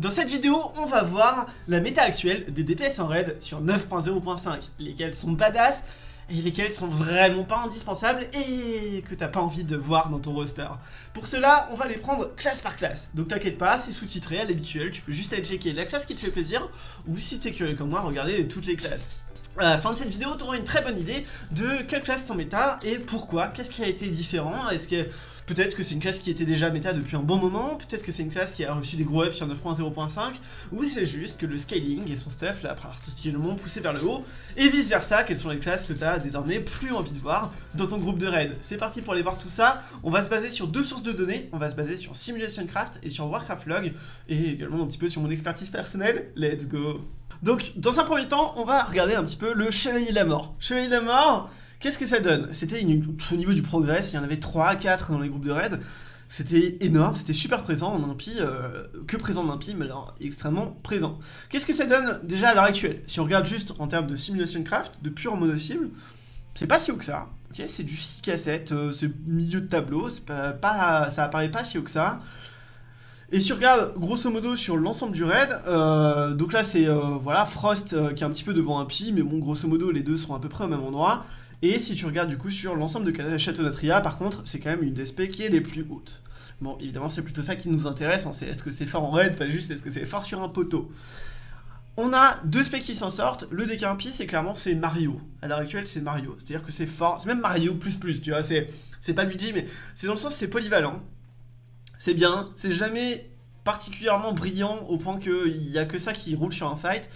Dans cette vidéo, on va voir la méta actuelle des DPS en raid sur 9.0.5, lesquels sont badass et lesquels sont vraiment pas indispensables et que t'as pas envie de voir dans ton roster. Pour cela, on va les prendre classe par classe. Donc t'inquiète pas, c'est sous-titré à l'habituel, tu peux juste aller checker la classe qui te fait plaisir, ou si t'es curieux comme moi, regarder toutes les classes. À la fin de cette vidéo, tu auras une très bonne idée de quelle classe sont méta et pourquoi, qu'est-ce qui a été différent, est-ce que peut-être que c'est une classe qui était déjà méta depuis un bon moment, peut-être que c'est une classe qui a reçu des gros ups sur 9.0.5, ou c'est juste que le scaling et son stuff l'a particulièrement poussé vers le haut, et vice versa, quelles sont les classes que tu as désormais plus envie de voir dans ton groupe de raid. C'est parti pour aller voir tout ça, on va se baser sur deux sources de données, on va se baser sur Simulation Craft et sur Warcraft Log, et également un petit peu sur mon expertise personnelle, let's go donc, dans un premier temps, on va regarder un petit peu le Chevalier de la Mort. Chevalier de la Mort, qu'est-ce que ça donne? C'était au niveau du progrès, il y en avait 3 4 dans les groupes de raid. C'était énorme, c'était super présent en impie, euh, que présent en impie, mais alors extrêmement présent. Qu'est-ce que ça donne déjà à l'heure actuelle? Si on regarde juste en termes de simulation craft, de pure mono-cible, c'est pas si haut que ça. ok? C'est du 6 cassettes, euh, c'est milieu de tableau, ça apparaît pas si haut que ça. Et si on regarde grosso modo sur l'ensemble du raid, euh, donc là c'est euh, voilà Frost euh, qui est un petit peu devant un pi, mais bon grosso modo les deux sont à peu près au même endroit. Et si tu regardes du coup sur l'ensemble de Château d'Atria, par contre c'est quand même une DSP qui est les plus hautes. Bon évidemment c'est plutôt ça qui nous intéresse, on sait est-ce que c'est fort en raid, pas juste est-ce que c'est fort sur un poteau? On a deux specs qui s'en sortent, le DK 1 pi c'est clairement c'est Mario, à l'heure actuelle c'est Mario, c'est-à-dire que c'est fort, c'est même Mario plus plus, tu vois, c'est pas Luigi mais c'est dans le sens c'est polyvalent, c'est bien, c'est jamais particulièrement brillant au point qu'il n'y a que ça qui roule sur un fight,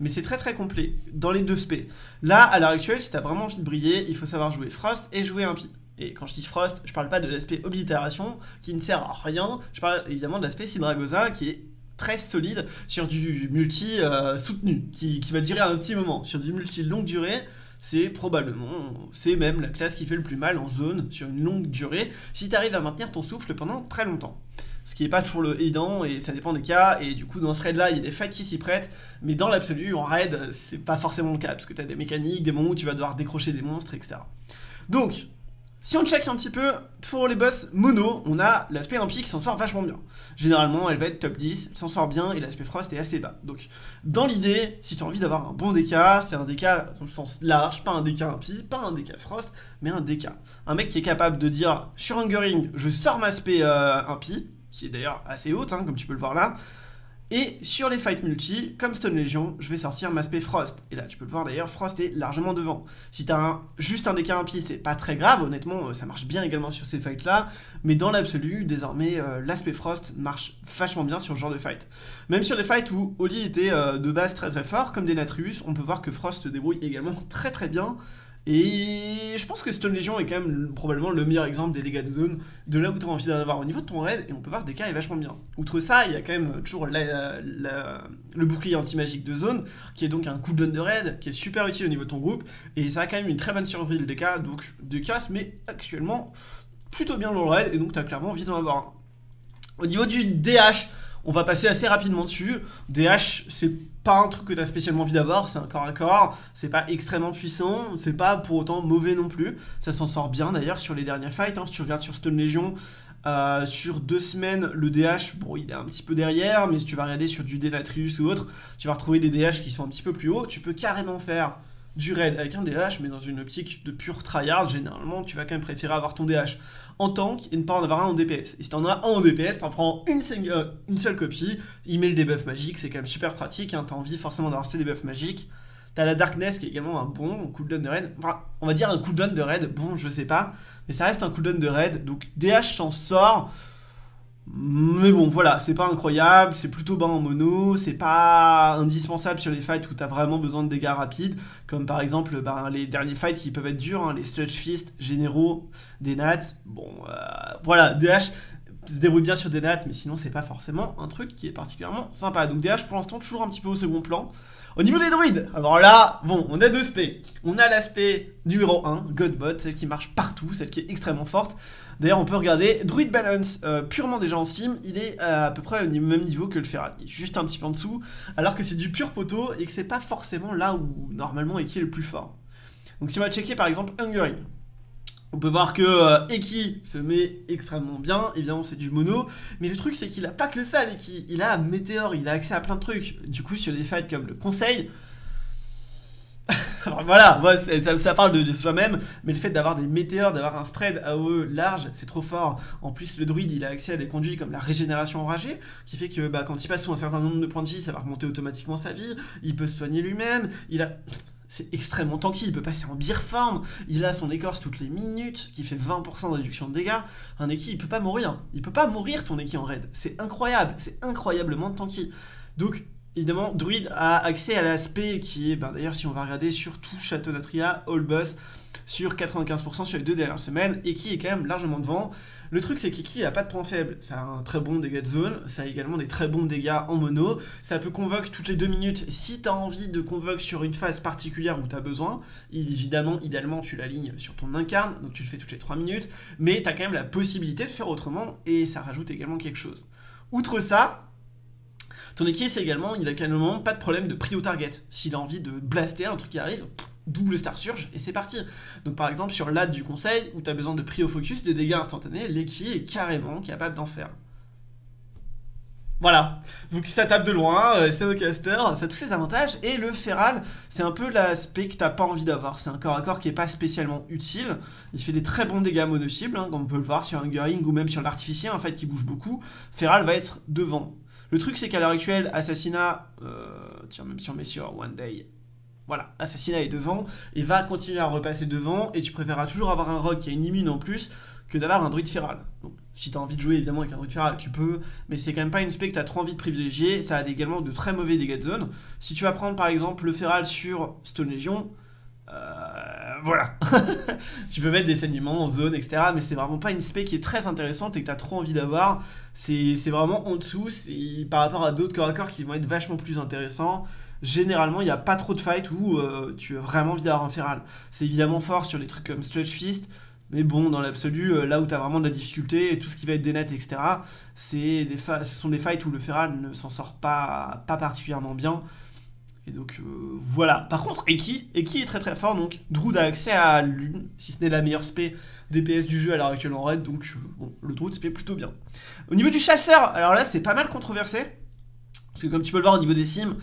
mais c'est très très complet dans les deux spé. Là, à l'heure actuelle, si t'as vraiment envie de briller, il faut savoir jouer Frost et jouer Impie. Et quand je dis Frost, je parle pas de l'aspect oblitération qui ne sert à rien, je parle évidemment de l'aspect Sidragosa qui est très solide sur du multi euh, soutenu, qui, va durer un petit moment. Sur du multi longue durée, c'est probablement, c'est même la classe qui fait le plus mal en zone sur une longue durée, si tu arrives à maintenir ton souffle pendant très longtemps. Ce qui n'est pas toujours le évident, et ça dépend des cas, et du coup dans ce raid là, il y a des fights qui s'y prêtent, mais dans l'absolu, en raid, c'est pas forcément le cas, parce que tu as des mécaniques, des moments où tu vas devoir décrocher des monstres, etc. Donc, si on check un petit peu, pour les boss mono, on a l'aspect impie qui s'en sort vachement bien. Généralement, elle va être top 10, elle s'en sort bien, et l'aspect frost est assez bas. Donc, dans l'idée, si tu as envie d'avoir un bon DK, c'est un DK dans le sens large, pas un DK impie, pas un DK frost, mais un DK. Un mec qui est capable de dire, sur Hungering, je sors ma aspect euh, impie, qui est d'ailleurs assez haute, hein, comme tu peux le voir là, et sur les fights multi, comme Stone Legion, je vais sortir ma spé Frost. Et là, tu peux le voir d'ailleurs, Frost est largement devant. Si t'as un, juste un DK impie, c'est pas très grave, honnêtement, euh, ça marche bien également sur ces fights-là. Mais dans l'absolu, désormais, euh, l'aspect Frost marche vachement bien sur ce genre de fight. Même sur les fights où Oli était euh, de base très très fort, comme des Natrius, on peut voir que Frost débrouille également très très bien. Et je pense que Stone Legion est quand même probablement le meilleur exemple des dégâts de zone, de là où tu as envie d'en avoir au niveau de ton raid, et on peut voir des cas est vachement bien. Outre ça, il y a quand même toujours le bouclier anti-magique de zone, qui est donc un cooldown de raid, qui est super utile au niveau de ton groupe, et ça a quand même une très bonne survie le DK, donc DK se met actuellement plutôt bien dans le raid, et donc tu as clairement envie d'en avoir un. Au niveau du DH, on va passer assez rapidement dessus. DH, c'est pas un truc que tu spécialement envie d'avoir, c'est un corps à corps, c'est pas extrêmement puissant, c'est pas pour autant mauvais non plus. Ça s'en sort bien d'ailleurs sur les derniers fights, hein. si tu regardes sur Stone Legion, euh, sur deux semaines, le DH, bon, il est un petit peu derrière, mais si tu vas regarder sur du Denatrius ou autre, tu vas retrouver des DH qui sont un petit peu plus hauts. Tu peux carrément faire du raid avec un DH, mais dans une optique de pure tryhard, généralement, tu vas quand même préférer avoir ton DH en tank et ne pas en avoir un en DPS. Et si t'en as un en DPS, t'en prends une, euh, une, seule copie, il met le debuff magique, c'est quand même super pratique, hein, t'as envie forcément d'avoir ce debuff magique. T'as la Darkness qui est également un bon cooldown de raid. Enfin, on va dire un cooldown de raid, bon, je sais pas. Mais ça reste un cooldown de raid. Donc DH s'en sort. Mais bon, voilà, c'est pas incroyable, c'est plutôt bas en mono, c'est pas indispensable sur les fights où t'as vraiment besoin de dégâts rapides, comme par exemple ben, les derniers fights qui peuvent être durs, hein, les Sludge Fist, généraux, des nats, bon, euh, voilà, DH se débrouille bien sur des nats, mais sinon c'est pas forcément un truc qui est particulièrement sympa. Donc DH pour l'instant toujours un petit peu au second plan. Au niveau des druides, alors là, bon, on a deux aspects. On a l'aspect numéro 1, Godbot, celle qui marche partout, celle qui est extrêmement forte. D'ailleurs, on peut regarder Druid Balance, euh, purement déjà en sim, il est à, peu près au même niveau que le Feral, il est juste un petit peu en dessous, alors que c'est du pur poteau et que c'est pas forcément là où normalement qui est le plus fort. Donc si on va checker par exemple Hungering, On peut voir que euh, Eki se met extrêmement bien, évidemment c'est du mono, mais le truc c'est qu'il a pas que ça l'Eki, il a Météor, il a accès à plein de trucs. Du coup sur des fights comme le conseil, voilà, ça, parle de, soi-même, mais le fait d'avoir des météores, d'avoir un spread AOE large, c'est trop fort. En plus, le druide, il a accès à des conduits comme la régénération enragée, qui fait que bah, quand il passe sous un certain nombre de points de vie, ça va remonter automatiquement sa vie, il peut se soigner lui-même, il a... C'est extrêmement tanky, il peut passer en beer form, il a son écorce toutes les minutes, qui fait 20% de réduction de dégâts. Un Eki, il peut pas mourir. Il peut pas mourir ton Eki en raid. C'est incroyable, c'est incroyablement tanky. Donc, Évidemment, Druid a accès à l'aspect qui est, ben, d'ailleurs si on va regarder sur tout Château d'Atria, All Boss, sur 95% sur les deux dernières semaines, et qui est quand même largement devant. Le truc c'est qu'Eki a pas de point faible, ça a un très bon dégât de zone, ça a également des très bons dégâts en mono, ça peut convoque toutes les deux minutes si tu as envie de convoque sur une phase particulière où tu as besoin, évidemment, idéalement tu l'alignes sur ton incarne, donc tu le fais toutes les 3 minutes, mais tu as quand même la possibilité de faire autrement, et ça rajoute également quelque chose. Outre ça, ton équipe, c'est également, il a carrément pas de problème de prio target. S'il a envie de blaster un truc qui arrive, double star surge et c'est parti. Donc par exemple sur l'ad du conseil où tu as besoin de prio focus, de dégâts instantanés, l'équipe est carrément capable d'en faire. Voilà, donc ça tape de loin, euh, c'est caster, ça a tous ses avantages, et le feral, c'est un peu l'aspect que t'as pas envie d'avoir, c'est un corps à corps qui est pas spécialement utile, il fait des très bons dégâts mono-cibles, hein, comme on peut le voir sur un Ring ou même sur l'artificier, en fait, qui bouge beaucoup, feral va être devant. Le truc, c'est qu'à l'heure actuelle, Assassinat, euh, tiens, même si on met sur One Day, voilà, Assassinat est devant, et va continuer à repasser devant, et tu préféreras toujours avoir un rogue qui a une immune en plus, que d'avoir un druide feral. Donc, si tu as envie de jouer évidemment avec un druide feral, tu peux, mais c'est quand même pas une spec que tu as trop envie de privilégier, ça a également de très mauvais dégâts de zone. Si tu vas prendre par exemple le feral sur Stone Legion, euh, voilà. tu peux mettre des saignements en zone, etc. Mais c'est vraiment pas une spec qui est très intéressante et que tu as trop envie d'avoir. C'est vraiment en dessous. Par rapport à d'autres corps à corps qui vont être vachement plus intéressants. Généralement, il n'y a pas trop de fight où euh, tu as vraiment envie d'avoir un feral. C'est évidemment fort sur des trucs comme Stretch Fist. Mais bon, dans l'absolu, euh, là où tu as vraiment de la difficulté, et tout ce qui va être des nets, etc., des ce sont des fights où le feral ne s'en sort pas, pas particulièrement bien. Et donc euh, voilà. Par contre, Eki, Eki est très très fort, donc Druid a accès à l'une, si ce n'est la meilleure spé DPS du jeu à l'heure actuelle en raid, donc euh, bon, le Druid spé plutôt bien. Au niveau du chasseur, alors là c'est pas mal controversé, parce que comme tu peux le voir au niveau des sims,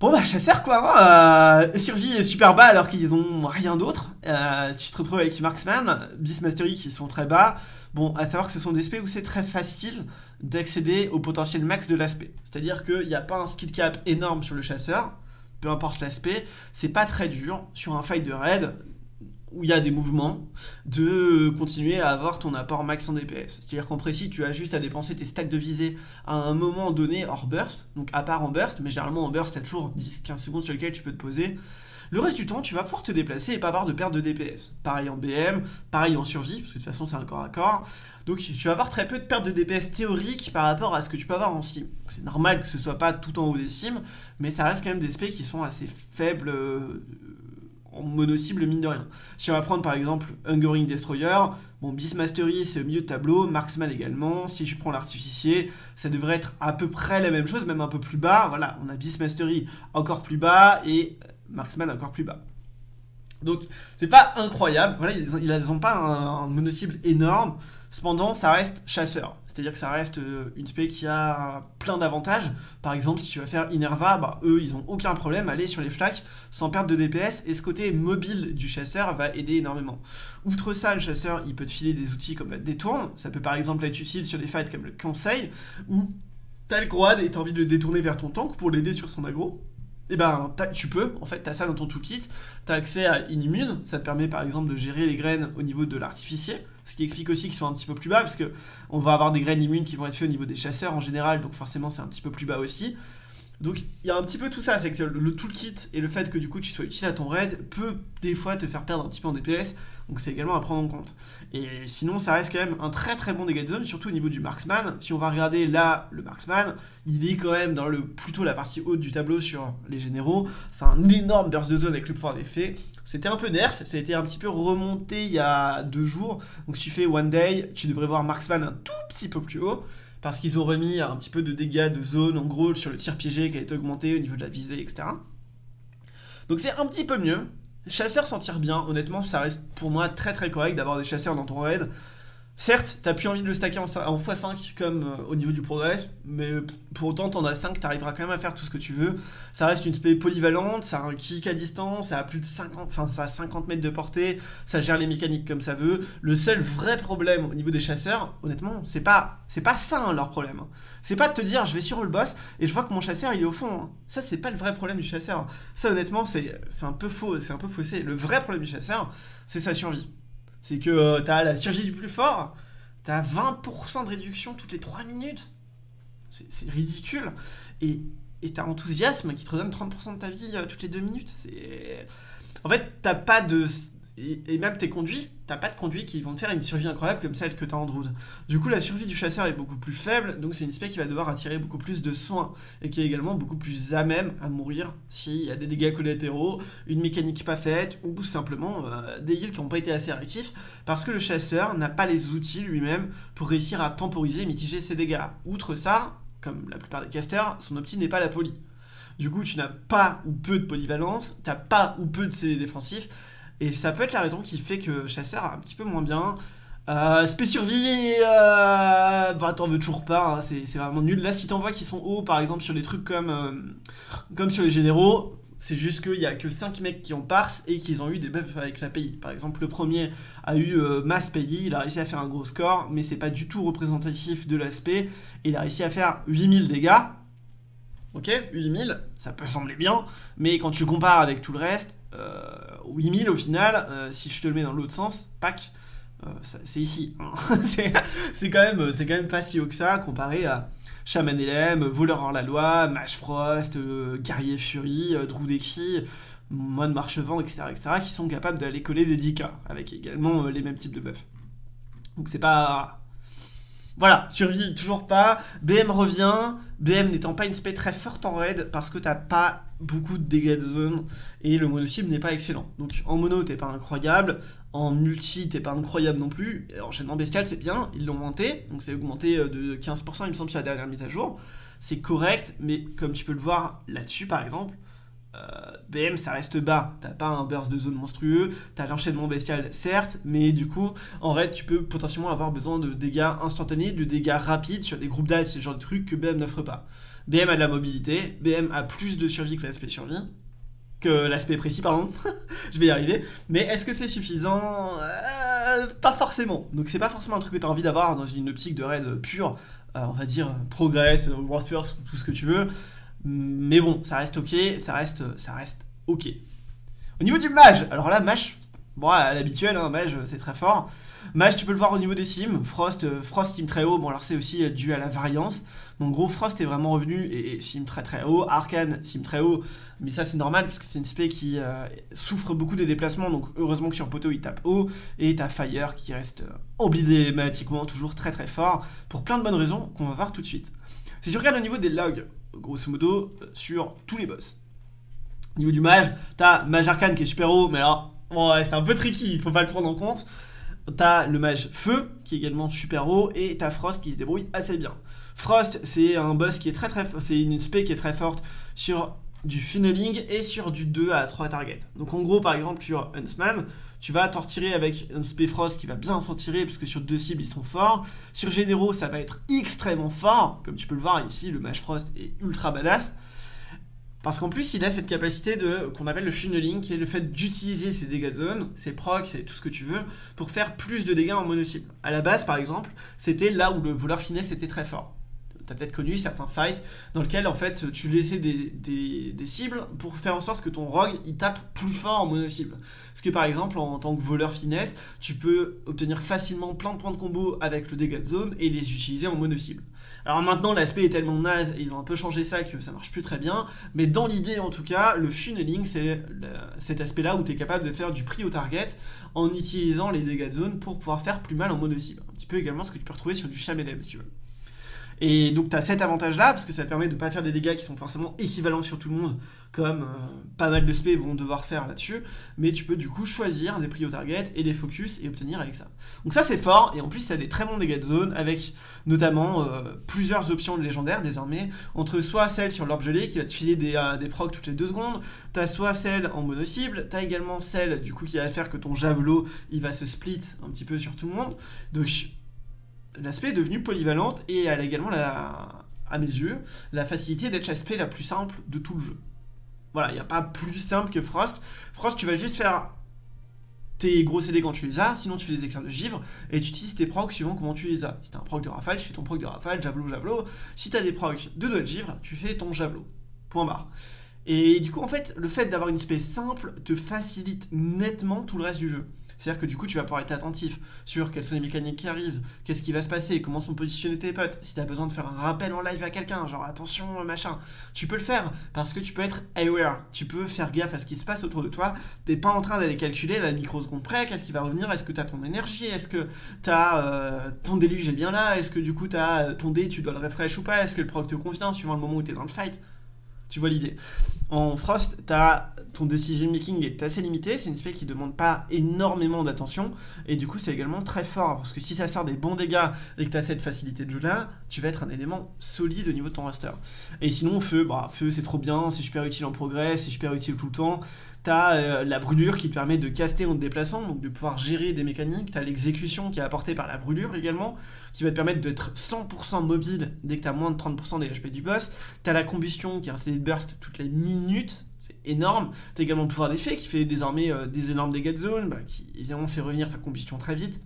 Bon bah chasseur quoi, hein, euh, survie est super bas alors qu'ils ont rien d'autre. Tu te retrouves avec Marksman, Beastmastery qui sont très bas. Bon, à savoir que ce sont des spés où c'est très facile d'accéder au potentiel max de l'aspect. C'est-à-dire qu'il n'y a pas un skill cap énorme sur le chasseur, peu importe l'aspect, c'est pas très dur sur un fight de raid où il y a des mouvements, de continuer à avoir ton apport max en DPS. C'est-à-dire qu'en précis, tu as juste à dépenser tes stacks de visée à un moment donné hors burst, donc à part en burst, mais généralement en burst, tu as toujours 10-15 secondes sur lesquelles tu peux te poser. Le reste du temps, tu vas pouvoir te déplacer et pas avoir de perte de DPS. Pareil en BM, pareil en survie, parce que de toute façon c'est un corps à corps. Donc tu vas avoir très peu de perte de DPS théorique par rapport à ce que tu peux avoir en sim. C'est normal que ce soit pas tout en haut des sims, mais ça reste quand même des specs qui sont assez faibles euh, en mono-cible mine de rien. Si on va prendre par exemple Hungering Destroyer, bon Beastmastery c'est au milieu de tableau, Marksman également, si je prends l'artificier, ça devrait être à peu près la même chose, même un peu plus bas, voilà, on a Beastmastery encore plus bas et Marksman encore plus bas. Donc c'est pas incroyable, voilà, ils n'ont pas un, mono-cible énorme, cependant ça reste chasseur. C'est-à-dire que ça reste euh, une spé qui a plein d'avantages. Par exemple, si tu vas faire Inerva, bah, eux, ils ont aucun problème à aller sur les flaques sans perdre de DPS. Et ce côté mobile du chasseur va aider énormément. Outre ça, le chasseur, il peut te filer des outils comme la détourne. Ça peut par exemple être utile sur des fights comme le conseil, où t'as le quad et t'as envie de le détourner vers ton tank pour l'aider sur son aggro et eh ben tu peux, en fait, tu as ça dans ton toolkit, tu as accès à Inimmune, ça te permet par exemple de gérer les graines au niveau de l'artificier, ce qui explique aussi qu'ils sont un petit peu plus bas, parce que on va avoir des graines immunes qui vont être faites au niveau des chasseurs en général, donc forcément c'est un petit peu plus bas aussi. Donc il y a un petit peu tout ça, c'est que le toolkit et le fait que du coup tu sois utile à ton raid peut des fois te faire perdre un petit peu en DPS, donc c'est également à prendre en compte. Et sinon ça reste quand même un très très bon dégât de zone, surtout au niveau du marksman. Si on va regarder là le marksman, il est quand même dans le plutôt la partie haute du tableau sur les généraux, c'est un énorme burst de zone avec le pouvoir d'effet. C'était un peu nerf, ça a été un petit peu remonté il y a deux jours, donc si tu fais one day, tu devrais voir marksman un tout petit peu plus haut parce qu'ils ont remis un petit peu de dégâts de zone, en gros, sur le tir piégé qui a été augmenté au niveau de la visée, etc. Donc c'est un petit peu mieux. Chasseur s'en tire bien, honnêtement ça reste pour moi très très correct d'avoir des chasseurs dans ton raid. Certes, t'as plus envie de le stacker en, x5 comme euh, au niveau du progrès, mais pour autant, t'en as 5, t'arriveras quand même à faire tout ce que tu veux. Ça reste une spé polyvalente, ça a un kick à distance, ça a plus de 50, enfin ça a 50 mètres de portée, ça gère les mécaniques comme ça veut. Le seul vrai problème au niveau des chasseurs, honnêtement, c'est pas, c'est pas ça hein, leur problème. Hein. C'est pas de te dire je vais sur le boss et je vois que mon chasseur il est au fond. Hein. Ça c'est pas le vrai problème du chasseur. Ça honnêtement c'est un peu faux, c'est un peu faussé. Le vrai problème du chasseur, c'est sa survie. C'est que euh, t'as la survie du plus fort, t'as 20% de réduction toutes les 3 minutes. C'est ridicule. Et t'as enthousiasme qui te redonne 30% de ta vie euh, toutes les 2 minutes. C'est... En fait, t'as pas de et, même tes conduits, t'as pas de conduits qui vont te faire une survie incroyable comme celle que t'as en Druid. Du coup, la survie du chasseur est beaucoup plus faible, donc c'est une spec qui va devoir attirer beaucoup plus de soins, et qui est également beaucoup plus à même à mourir s'il y a des dégâts collatéraux, une mécanique pas faite, ou simplement euh, des heals qui n'ont pas été assez réactifs, parce que le chasseur n'a pas les outils lui-même pour réussir à temporiser et mitiger ses dégâts. Outre ça, comme la plupart des casters, son opti n'est pas la poly. Du coup, tu n'as pas ou peu de polyvalence, t'as pas ou peu de CD défensifs, et ça peut être la raison qui fait que Chasseur a un petit peu moins bien. Euh, Spé survie, euh... bah t'en veux toujours pas, hein, c'est vraiment nul. Là si t'en vois qui sont hauts par exemple sur des trucs comme, euh, comme sur les généraux, c'est juste qu'il y a que 5 mecs qui ont parse et qu'ils ont eu des buffs avec la PI. Par exemple le premier a eu euh, masse PI, il a réussi à faire un gros score, mais c'est pas du tout représentatif de l'aspect. Il a réussi à faire 8000 dégâts, ok 8000, ça peut sembler bien, mais quand tu compares avec tout le reste, 8000 euh, au final, euh, si je te le mets dans l'autre sens, pack, euh, c'est ici. Hein. c'est quand, même, quand même pas si haut que ça comparé à Shaman LM, Voleur hors la loi, Mage Frost, Guerrier Fury, Drudeki, Moine Marchevent, etc., etc., qui sont capables d'aller coller des 10k, avec également les mêmes types de buffs. Donc c'est pas voilà, survie toujours pas. BM revient. BM n'étant pas une spé très forte en raid parce que t'as pas beaucoup de dégâts de zone et le mono cible n'est pas excellent. Donc en mono t'es pas incroyable, en multi t'es pas incroyable non plus. Enchaînement bestial c'est bien, ils l'ont augmenté, donc c'est augmenté euh, de 15% il me semble sur la dernière mise à jour. C'est correct, mais comme tu peux le voir là-dessus par exemple, BM ça reste bas, t'as pas un burst de zone monstrueux, t'as l'enchaînement bestial certes, mais du coup en raid tu peux potentiellement avoir besoin de dégâts instantanés, de dégâts rapides sur des groupes d'alpes, c'est genre de truc que BM n'offre pas. BM a de la mobilité, BM a plus de survie que l'aspect survie, que l'aspect précis pardon, je vais y arriver, mais est-ce que c'est suffisant? Euh, Pas forcément, donc c'est pas forcément un truc que t'as envie d'avoir dans une optique de raid pure, euh, on va dire progress, world first, tout ce que tu veux, mais bon, ça reste ok, ça reste, ça reste ok. Au niveau du mage, alors là, mage, bon, à l'habituel, hein, mage, c'est très fort. Mage, tu peux le voir au niveau des sims. Frost, euh, Frost sim très haut, bon alors c'est aussi euh, dû à la variance. Donc gros, Frost est vraiment revenu et, sim très très haut. Arcane, sim très haut, mais ça c'est normal parce que c'est une spé qui euh, souffre beaucoup des déplacements, donc heureusement que sur Poteau il tape haut. Et t'as Fire qui reste emblématiquement toujours très très fort pour plein de bonnes raisons qu'on va voir tout de suite. Si tu regardes au niveau des logs, grosso modo, sur tous les boss. Au niveau du mage, t'as Mage Arcane qui est super haut, mais alors, c'est un peu tricky, il faut pas le prendre en compte. T'as le mage Feu, qui est également super haut, et t'as Frost qui se débrouille assez bien. Frost, c'est un boss qui est très très c'est une spé qui est très forte sur du funneling et sur du 2 à 3 targets. Donc en gros, par exemple, sur Huntsman, tu vas t'en retirer avec un spé Frost qui va bien s'en tirer, puisque sur deux cibles, ils sont forts. Sur Généraux, ça va être extrêmement fort. Comme tu peux le voir ici, le Mage Frost est ultra badass. Parce qu'en plus, il a cette capacité de qu'on appelle le funneling, qui est le fait d'utiliser ses dégâts de zone, ses procs tout ce que tu veux, pour faire plus de dégâts en mono-cible. À la base, par exemple, c'était là où le voleur finesse était très fort t'as peut-être connu certains fights dans lesquels en fait tu laissais des, cibles pour faire en sorte que ton rogue il tape plus fort en mono-cible. Parce que par exemple en, tant que voleur finesse, tu peux obtenir facilement plein de points de combo avec le dégât de zone et les utiliser en mono-cible. Alors maintenant l'aspect est tellement naze et ils ont un peu changé ça que ça marche plus très bien, mais dans l'idée en tout cas, le funneling c'est cet aspect là où tu es capable de faire du prix au target en utilisant les dégâts de zone pour pouvoir faire plus mal en mono-cible. Un petit peu également ce que tu peux retrouver sur du Shamelem si tu veux. Et donc tu cet avantage-là, parce que ça permet de pas faire des dégâts qui sont forcément équivalents sur tout le monde, comme euh, pas mal de spé vont devoir faire là-dessus, mais tu peux du coup choisir des prio target et des focus et obtenir avec ça. Donc ça c'est fort, et en plus ça a des très bons dégâts de zone, avec notamment euh, plusieurs options légendaires désormais, entre soit celle sur l'orbe gelé qui va te filer des, euh, des procs toutes les deux secondes, t'as soit celle en mono-cible, t'as également celle du coup qui va faire que ton javelot il va se split un petit peu sur tout le monde, donc l'aspect est devenu polyvalente et elle a également, la, à mes yeux, la facilité d'être l'aspect la plus simple de tout le jeu. Voilà, il n'y a pas plus simple que Frost. Frost, tu vas juste faire tes gros CD quand tu les as, sinon tu fais les éclairs de givre, et tu utilises tes procs suivant comment tu les as. Si t'as un proc de rafale, tu fais ton proc de rafale, javelot, javelot. Si t'as des procs de doigt de givre, tu fais ton javelot. Point barre. Et du coup, en fait, le fait d'avoir une espèce simple te facilite nettement tout le reste du jeu. C'est-à-dire que du coup, tu vas pouvoir être attentif sur quelles sont les mécaniques qui arrivent, qu'est-ce qui va se passer, comment sont positionnés tes potes. Si tu as besoin de faire un rappel en live à quelqu'un, genre attention, machin, tu peux le faire parce que tu peux être aware. Tu peux faire gaffe à ce qui se passe autour de toi. T'es pas en train d'aller calculer la microseconde près, qu'est-ce qui va revenir, est-ce que tu as ton énergie, est-ce que tu as euh, ton déluge est bien là, est-ce que du coup tu as euh, ton dé, tu dois le refresh ou pas, est-ce que le proc te convient suivant le moment où tu es dans le fight. Tu vois l'idée. En Frost, as, ton decision making est assez limité, c'est une spec qui demande pas énormément d'attention, et du coup c'est également très fort, parce que si ça sort des bons dégâts et que tu as cette facilité de jeu là, tu vas être un élément solide au niveau de ton roster. Et sinon, feu, bah, feu c'est trop bien, c'est super utile en progrès, c'est super utile tout le temps, T'as euh, la brûlure qui te permet de caster en te déplaçant, donc de pouvoir gérer des mécaniques. T'as l'exécution qui est apportée par la brûlure également, qui va te permettre d'être 100% mobile dès que t'as moins de 30% des HP du boss. T'as la combustion qui est un CD de burst toutes les minutes, c'est énorme. T'as également le pouvoir d'effet qui fait désormais euh, des énormes dégâts de zone, bah, qui évidemment fait revenir ta combustion très vite.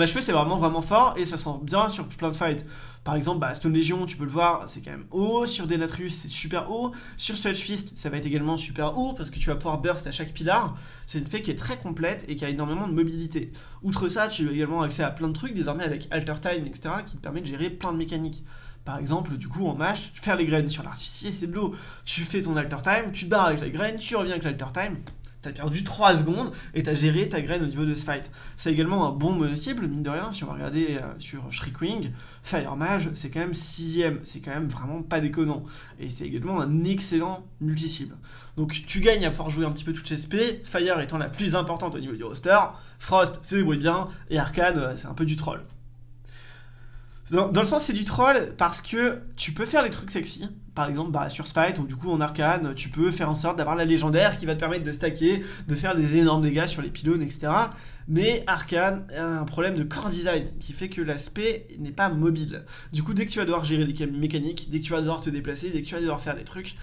Machefeu c'est vraiment vraiment fort et ça sent bien sur plein de fights. Par exemple, bah, Stone Legion, tu peux le voir, c'est quand même haut. Sur Denatrius, c'est super haut. Sur Sludge Fist, ça va être également super haut parce que tu vas pouvoir burst à chaque pilar. C'est une spé qui est très complète et qui a énormément de mobilité. Outre ça, tu as également accès à plein de trucs désormais avec Alter Time, etc. qui te permet de gérer plein de mécaniques. Par exemple, du coup, en match, tu fais les graines sur l'artificier, c'est de l'eau. Tu fais ton alter time, tu te barres avec la graine, tu reviens avec l'alter time, T'as perdu 3 secondes et t'as géré ta graine au niveau de ce fight. C'est également un bon mono-cible, mine de rien, si on va regarder euh, sur Shriekwing, Fire Mage, c'est quand même 6 c'est quand même vraiment pas déconnant. Et c'est également un excellent multi-cible. Donc tu gagnes à pouvoir jouer un petit peu toutes ces SP, Fire étant la plus importante au niveau du roster, Frost c'est débrouille bien, et Arcane euh, c'est un peu du troll. Dans, le sens, c'est du troll parce que tu peux faire des trucs sexy. Par exemple, bah, sur Spite, ou du coup en arcane, tu peux faire en sorte d'avoir la légendaire qui va te permettre de stacker, de faire des énormes dégâts sur les pylônes, etc. Mais arcane a un problème de core design qui fait que l'aspect n'est pas mobile. Du coup, dès que tu vas devoir gérer des mécaniques, dès que tu vas devoir te déplacer, dès que tu vas devoir faire des trucs,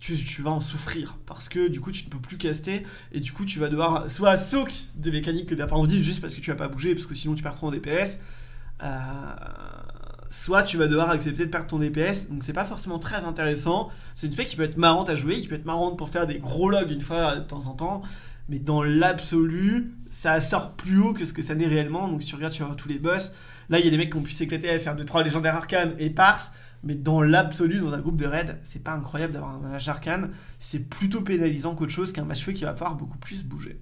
tu, vas en souffrir parce que du coup tu ne peux plus caster et du coup tu vas devoir soit soak des mécaniques que tu n'as pas envie juste parce que tu vas pas bouger parce que sinon tu perds trop en DPS soit tu vas devoir accepter de perdre ton DPS, donc c'est pas forcément très intéressant. C'est une spec qui peut être marrante à jouer, qui peut être marrante pour faire des gros logs une fois de temps en temps, mais dans l'absolu, ça sort plus haut que ce que ça n'est réellement. Donc si tu regardes, voir tous les boss. Là, il y a des mecs qui ont pu s'éclater à faire 2-3 légendaires arcanes et pars, mais dans l'absolu, dans un groupe de raid, c'est pas incroyable d'avoir un mage arcane. C'est plutôt pénalisant qu'autre chose qu'un mage feu qui va pouvoir beaucoup plus bouger.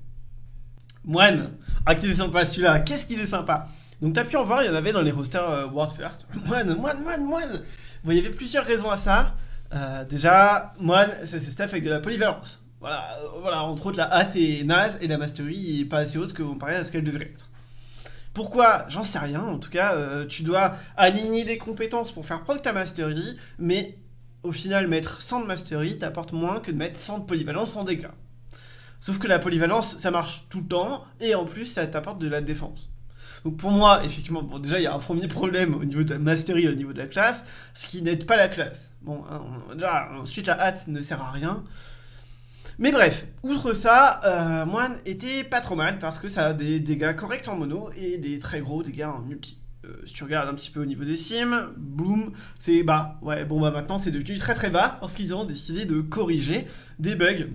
Moine, ah qu'il est sympa celui-là, qu'est-ce qu'il est sympa? Donc t'as pu en voir, il y en avait dans les rosters euh, World First. Moine, moine, moine, moine Bon, il y avait plusieurs raisons à ça. Euh, déjà, moine, c'est stuff avec de la polyvalence. Voilà, euh, voilà, entre autres, la hâte est naze et la mastery est pas assez haute que comparé à ce qu'elle devrait être. Pourquoi? J'en sais rien. En tout cas, tu dois aligner des compétences pour faire proc ta mastery, mais au final, mettre 100 de mastery t'apporte moins que de mettre 100 de polyvalence en dégâts. Sauf que la polyvalence, ça marche tout le temps, et en plus, ça t'apporte de la défense. Donc pour moi, effectivement, bon, déjà, il y a un premier problème au niveau de la mastery, au niveau de la classe, ce qui n'aide pas la classe. Bon, hein, déjà, ensuite, la hâte ne sert à rien. Mais bref, outre ça, euh, Moine était pas trop mal parce que ça a des dégâts corrects en mono et des très gros dégâts en multi. Euh, si tu regardes un petit peu au niveau des sims, boum, c'est bas. Ouais, bon bah maintenant c'est devenu très très bas parce qu'ils ont décidé de corriger des bugs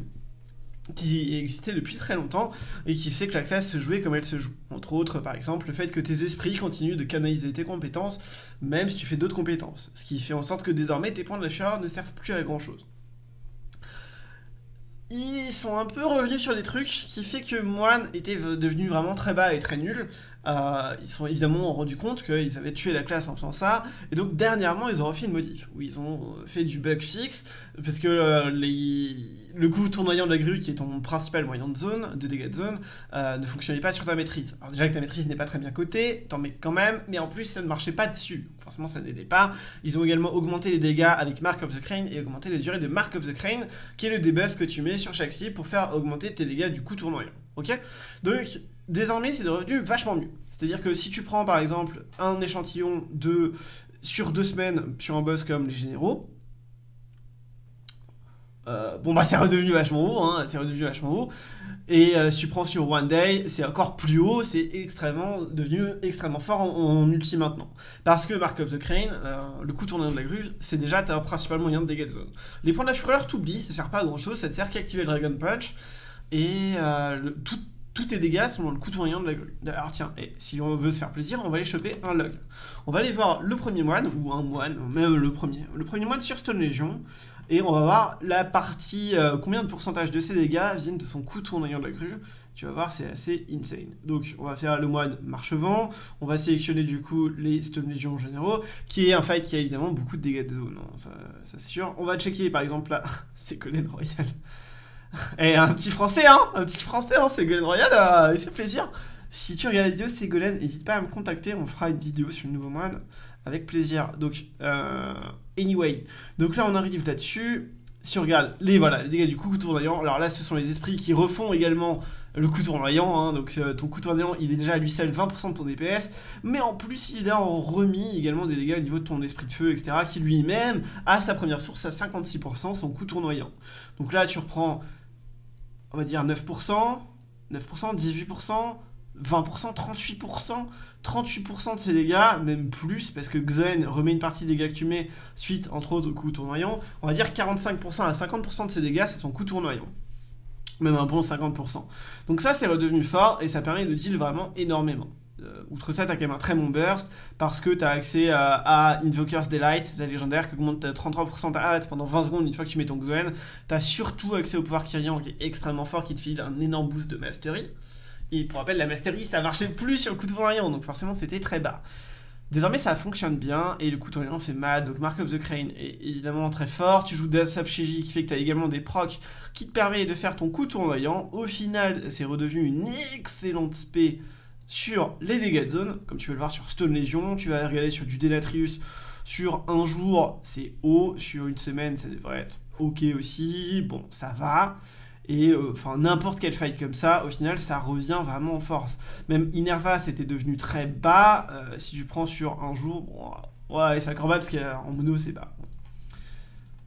qui existait depuis très longtemps et qui fait que la classe se jouait comme elle se joue. Entre autres, par exemple, le fait que tes esprits continuent de canaliser tes compétences, même si tu fais d'autres compétences. Ce qui fait en sorte que désormais, tes points de la fureur ne servent plus à grand chose. ils sont un peu revenus sur des trucs qui fait que Moine était devenu vraiment très bas et très nul. Euh, ils sont évidemment rendu compte qu'ils avaient tué la classe en faisant ça. Et donc dernièrement, ils ont refait une modif où ils ont fait du bug fixe parce que euh, le coup tournoyant de la grue, qui est ton principal moyen de zone, de dégâts de zone, euh, ne fonctionnait pas sur ta maîtrise. Alors déjà que ta maîtrise n'est pas très bien cotée, t'en mets quand même, mais en plus ça ne marchait pas dessus. Forcément ça n'aidait pas. Ils ont également augmenté les dégâts avec Mark of the Crane et augmenté les durées de Mark of the Crane, qui est le debuff que tu mets sur chaque cible pour faire augmenter tes dégâts du coup tournoyant. Ok? Donc désormais c'est devenu vachement mieux. C'est-à-dire que si tu prends par exemple un échantillon de sur deux semaines sur un boss comme les généraux, euh, bon bah c'est redevenu vachement haut, hein, c'est redevenu vachement haut. Et euh, si tu prends sur One Day, c'est encore plus haut, c'est extrêmement devenu extrêmement fort en, multi maintenant. Parce que Mark of the Crane, euh, le coup tournant de la grue, c'est déjà ta principal moyen de dégâts de zone. Les points de la fureur, t'oublies, ça sert pas à grand chose, ça te sert qu'à activer le Dragon Punch. Et tous tes dégâts sont dans le coup tournant de la grue. Alors tiens, et si on veut se faire plaisir, on va aller choper un log. On va aller voir le premier moine, ou un moine, même le premier. Le premier moine sur Stone Legion. Et on va voir la partie, euh, combien de pourcentage de ses dégâts viennent de son coup tournoyant de la grue. Tu vas voir, c'est assez insane. Donc, on va faire le moine marche-vent. On va sélectionner du coup les Stone Legion généraux, qui est un fight qui a évidemment beaucoup de dégâts de zone, hein, ça, c'est sûr. On va checker par exemple là, c'est Golden Royal. Et un petit français, hein Un petit français, hein, Golden Royal, euh, il plaisir. Si tu regardes la vidéo, Golden, n'hésite pas à me contacter, on fera une vidéo sur le nouveau moine avec plaisir. Donc, euh, anyway. Donc là, on arrive là-dessus. Si on regarde les, voilà, les dégâts du coup tournoyant, alors là, ce sont les esprits qui refont également le coup tournoyant. Hein. donc euh, ton coup tournoyant, il est déjà à lui seul 20% de ton DPS. Mais en plus, il a en remis également des dégâts au niveau de ton esprit de feu, etc. Qui lui-même a sa première source à 56%, son coup tournoyant. Donc là, tu reprends, on va dire 9%, 9%, 18%, 20%, 38%, 38% de ses dégâts, même plus, parce que Xen remet une partie des dégâts que tu mets suite, entre autres, au coup tournoyant. On va dire 45% à 50% de ses dégâts, c'est son coup tournoyant. Même un bon 50%. Donc ça, c'est redevenu fort, et ça permet de deal vraiment énormément. Euh, outre ça, tu as quand même un très bon burst, parce que tu as accès à, Invoker's Delight, la légendaire, qui augmente 33% ta hâte pendant 20 secondes une fois que tu mets ton Xen. Tu as surtout accès au pouvoir Kyrian, qui est extrêmement fort, qui te file un énorme boost de mastery. Et pour rappel, la Mastery, ça marchait plus sur le coup de voyant, donc forcément c'était très bas. Désormais, ça fonctionne bien et le coup de voyant fait mal. Donc, Mark of the Crane est évidemment très fort. Tu joues Death Shiji qui fait que tu as également des procs qui te permettent de faire ton coup tournoyant. Au final, c'est redevenu une excellente spé sur les dégâts de zone, comme tu peux le voir sur Stone Legion. Tu vas regarder sur du Denatrius. Sur un jour, c'est haut. Sur une semaine, ça devrait être ok aussi. Bon, ça va. Et euh, enfin, n'importe quel fight comme ça, au final, ça revient vraiment en force. Même Inerva, c'était devenu très bas. Euh, si tu prends sur un jour, bon, ouais, c'est incroyable parce qu'en mono, c'est bas.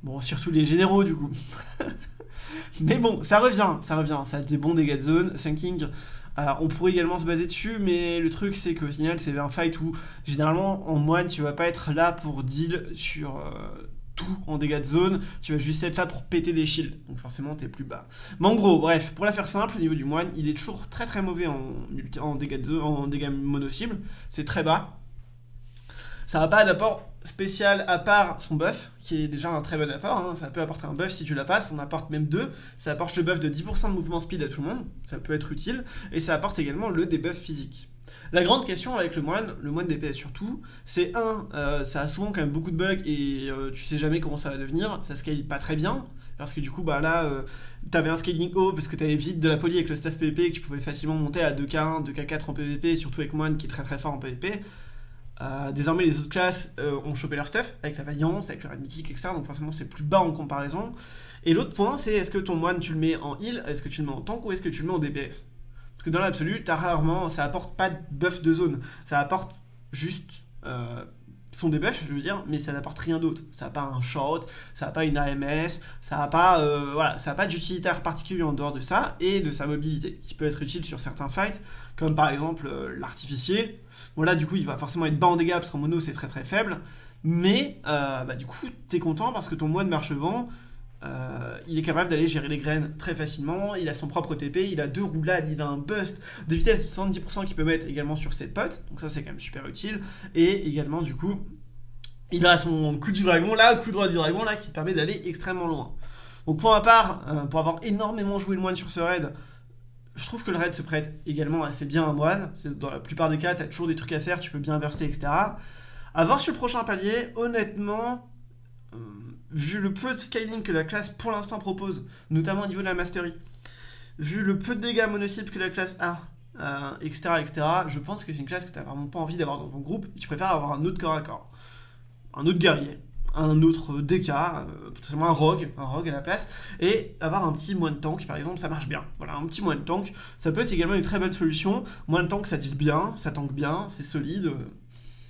Bon, surtout les généraux, du coup. mais bon, ça revient, ça revient. Ça a des bons dégâts de zone. Sunking, euh, on pourrait également se baser dessus, mais le truc, c'est qu'au final, c'est un fight où, généralement, en moine, tu vas pas être là pour deal sur en dégâts de zone, tu vas juste être là pour péter des shields, donc forcément t'es plus bas. Mais en gros, bref, pour la faire simple, au niveau du moine, il est toujours très très mauvais en, dégâts en dégâts mono-cible, c'est très bas. Ça n'a pas d'apport spécial à part son buff, qui est déjà un très bon apport, hein. ça peut apporter un buff si tu la passes, on apporte même deux, ça apporte le buff de 10% de mouvement speed à tout le monde, ça peut être utile, et ça apporte également le debuff physique. La grande question avec le moine, le moine DPS surtout, c'est un, euh, ça a souvent quand même beaucoup de bugs et euh, tu sais jamais comment ça va devenir, ça scale pas très bien, parce que du coup bah là euh, t'avais un scaling haut parce que t'avais vite de la poly avec le stuff PvP que tu pouvais facilement monter à 2k1, 2k4 en PvP, surtout avec moine qui est très très fort en PvP. Désormais les autres classes ont chopé leur stuff avec la vaillance, avec le red mythique, etc. Donc forcément c'est plus bas en comparaison. Et l'autre point c'est est-ce que ton moine tu le mets en heal, est-ce que tu le mets en tank ou est-ce que tu le mets en DPS parce que dans l'absolu, t'as rarement, ça apporte pas de buff de zone. Ça apporte juste euh, son debuff, je veux dire, mais ça n'apporte rien d'autre. Ça n'a pas un short, ça n'a pas une AMS, ça n'a pas, euh, pas d'utilitaire particulier en dehors de ça et de sa mobilité, qui peut être utile sur certains fights, comme par exemple euh, l'artificier. Bon là, du coup, il va forcément être bas en dégâts parce qu'en mono, c'est très très faible. Mais, bah, du coup, t'es content parce que ton moine marche-vent, euh, il est capable d'aller gérer les graines très facilement, il a son propre TP, il a deux roulades, il a un bust de vitesse de 70% qu'il peut mettre également sur cette pote, donc ça c'est quand même super utile, et également du coup, il a son coup du dragon là, coup droit du dragon là, qui permet d'aller extrêmement loin. Donc pour ma part, euh, pour avoir énormément joué le moine sur ce raid, je trouve que le raid se prête également assez bien à moine. Dans la plupart des cas, tu as toujours des trucs à faire, tu peux bien burster, etc. A voir sur le prochain palier, honnêtement, euh, vu le peu de scaling que la classe pour l'instant propose, notamment au niveau de la mastery, vu le peu de dégâts mono-cibles que la classe a, etc., euh, etc., je pense que c'est une classe que tu n'as vraiment pas envie d'avoir dans ton groupe et tu préfères avoir un autre corps à corps. Un autre guerrier, un autre DK, euh, potentiellement un rogue, un rogue à la place, et avoir un petit moine tank par exemple, ça marche bien. Voilà, un petit moine tank, ça peut être également une très bonne solution. Moine tank, ça deal bien, ça tank bien, c'est solide.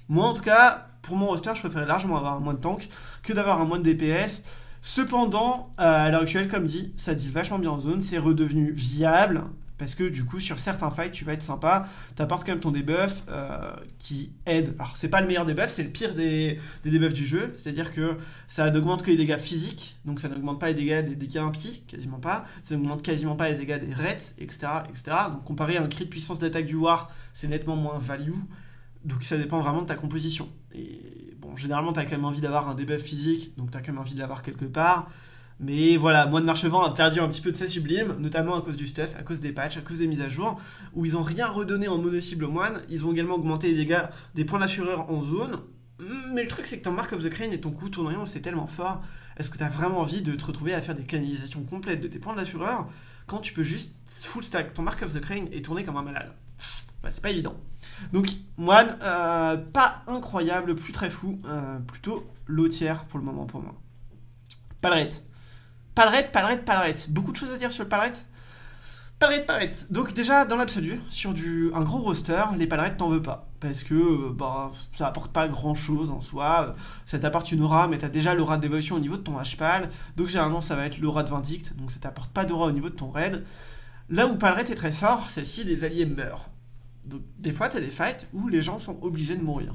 Moi en tout cas, pour mon roster, je préférais largement avoir un moine tank que d'avoir un moine DPS. Cependant, euh, à l'heure actuelle, comme dit, ça dit vachement bien en zone, c'est redevenu viable, parce que du coup, sur certains fights, tu vas être sympa, t'apportes quand même ton debuff euh, qui aide. Alors, c'est pas le meilleur debuff, c'est le pire des, des debuffs du jeu, c'est-à-dire que ça n'augmente que les dégâts physiques, donc ça n'augmente pas les dégâts des dégâts impies, quasiment pas, ça n'augmente quasiment pas les dégâts des reds, etc., etc. Donc, comparé à un crit de puissance d'attaque du War, c'est nettement moins value, donc ça dépend vraiment de ta composition. Et bon, généralement, t'as quand même envie d'avoir un debuff physique, donc t'as quand même envie de l'avoir quelque part. Mais voilà, Moine Marchevent a perdu un petit peu de sa sublime, notamment à cause du stuff, à cause des patchs, à cause des mises à jour, où ils ont rien redonné en mono-cible moine, ils ont également augmenté les dégâts des points d'assureur en zone, mais le truc c'est que ton Mark of the Crane et ton coup tournant c'est tellement fort, est-ce que tu as vraiment envie de te retrouver à faire des canalisations complètes de tes points d'assureur quand tu peux juste full stack ton Mark of the Crane et tourner comme un malade? Bah, C'est pas évident. Donc Moine, euh, pas incroyable, plus très fou, euh, plutôt lotière pour le moment pour moi. Palerette. Palerette, palerette, palerette. Beaucoup de choses à dire sur le palerette Palerette, palerette. Donc déjà, dans l'absolu, sur du, un gros roster, les palerettes t'en veux pas. Parce que euh, bah, ça apporte pas grand chose en soi. Ça t'apporte une aura, mais t'as déjà l'aura d'évolution au niveau de ton H-Pal. Donc généralement, ça va être l'aura de Vindict. Donc ça t'apporte pas d'aura au niveau de ton raid. Là où Palerette est très fort, c'est si des alliés meurent. Donc des fois, tu as des fights où les gens sont obligés de mourir.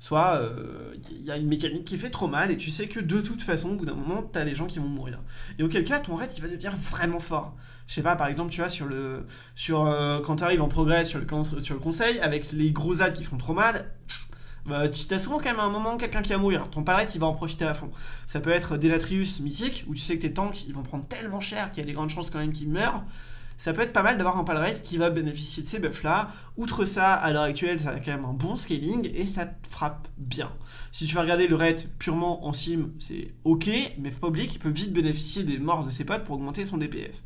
Soit il euh, y a une mécanique qui fait trop mal et tu sais que de toute façon, au bout d'un moment, tu as des gens qui vont mourir. Et auquel cas, ton raid, il va devenir vraiment fort. Je sais pas, par exemple, tu vois, sur le, sur, euh, quand tu arrives en progrès sur le, sur le conseil, avec les gros ads qui font trop mal, bah, tu as souvent quand même à un moment quelqu'un qui va mourir. Ton palette, il va en profiter à fond. Ça peut être Delatrius mythique, où tu sais que tes tanks, ils vont prendre tellement cher qu'il y a des grandes chances quand même qu'ils meurent ça peut être pas mal d'avoir un palrate qui va bénéficier de ces buffs là. Outre ça, à l'heure actuelle, ça a quand même un bon scaling et ça te frappe bien. Si tu vas regarder le raid purement en sim, c'est ok, mais faut pas oublier qu'il peut vite bénéficier des morts de ses potes pour augmenter son DPS.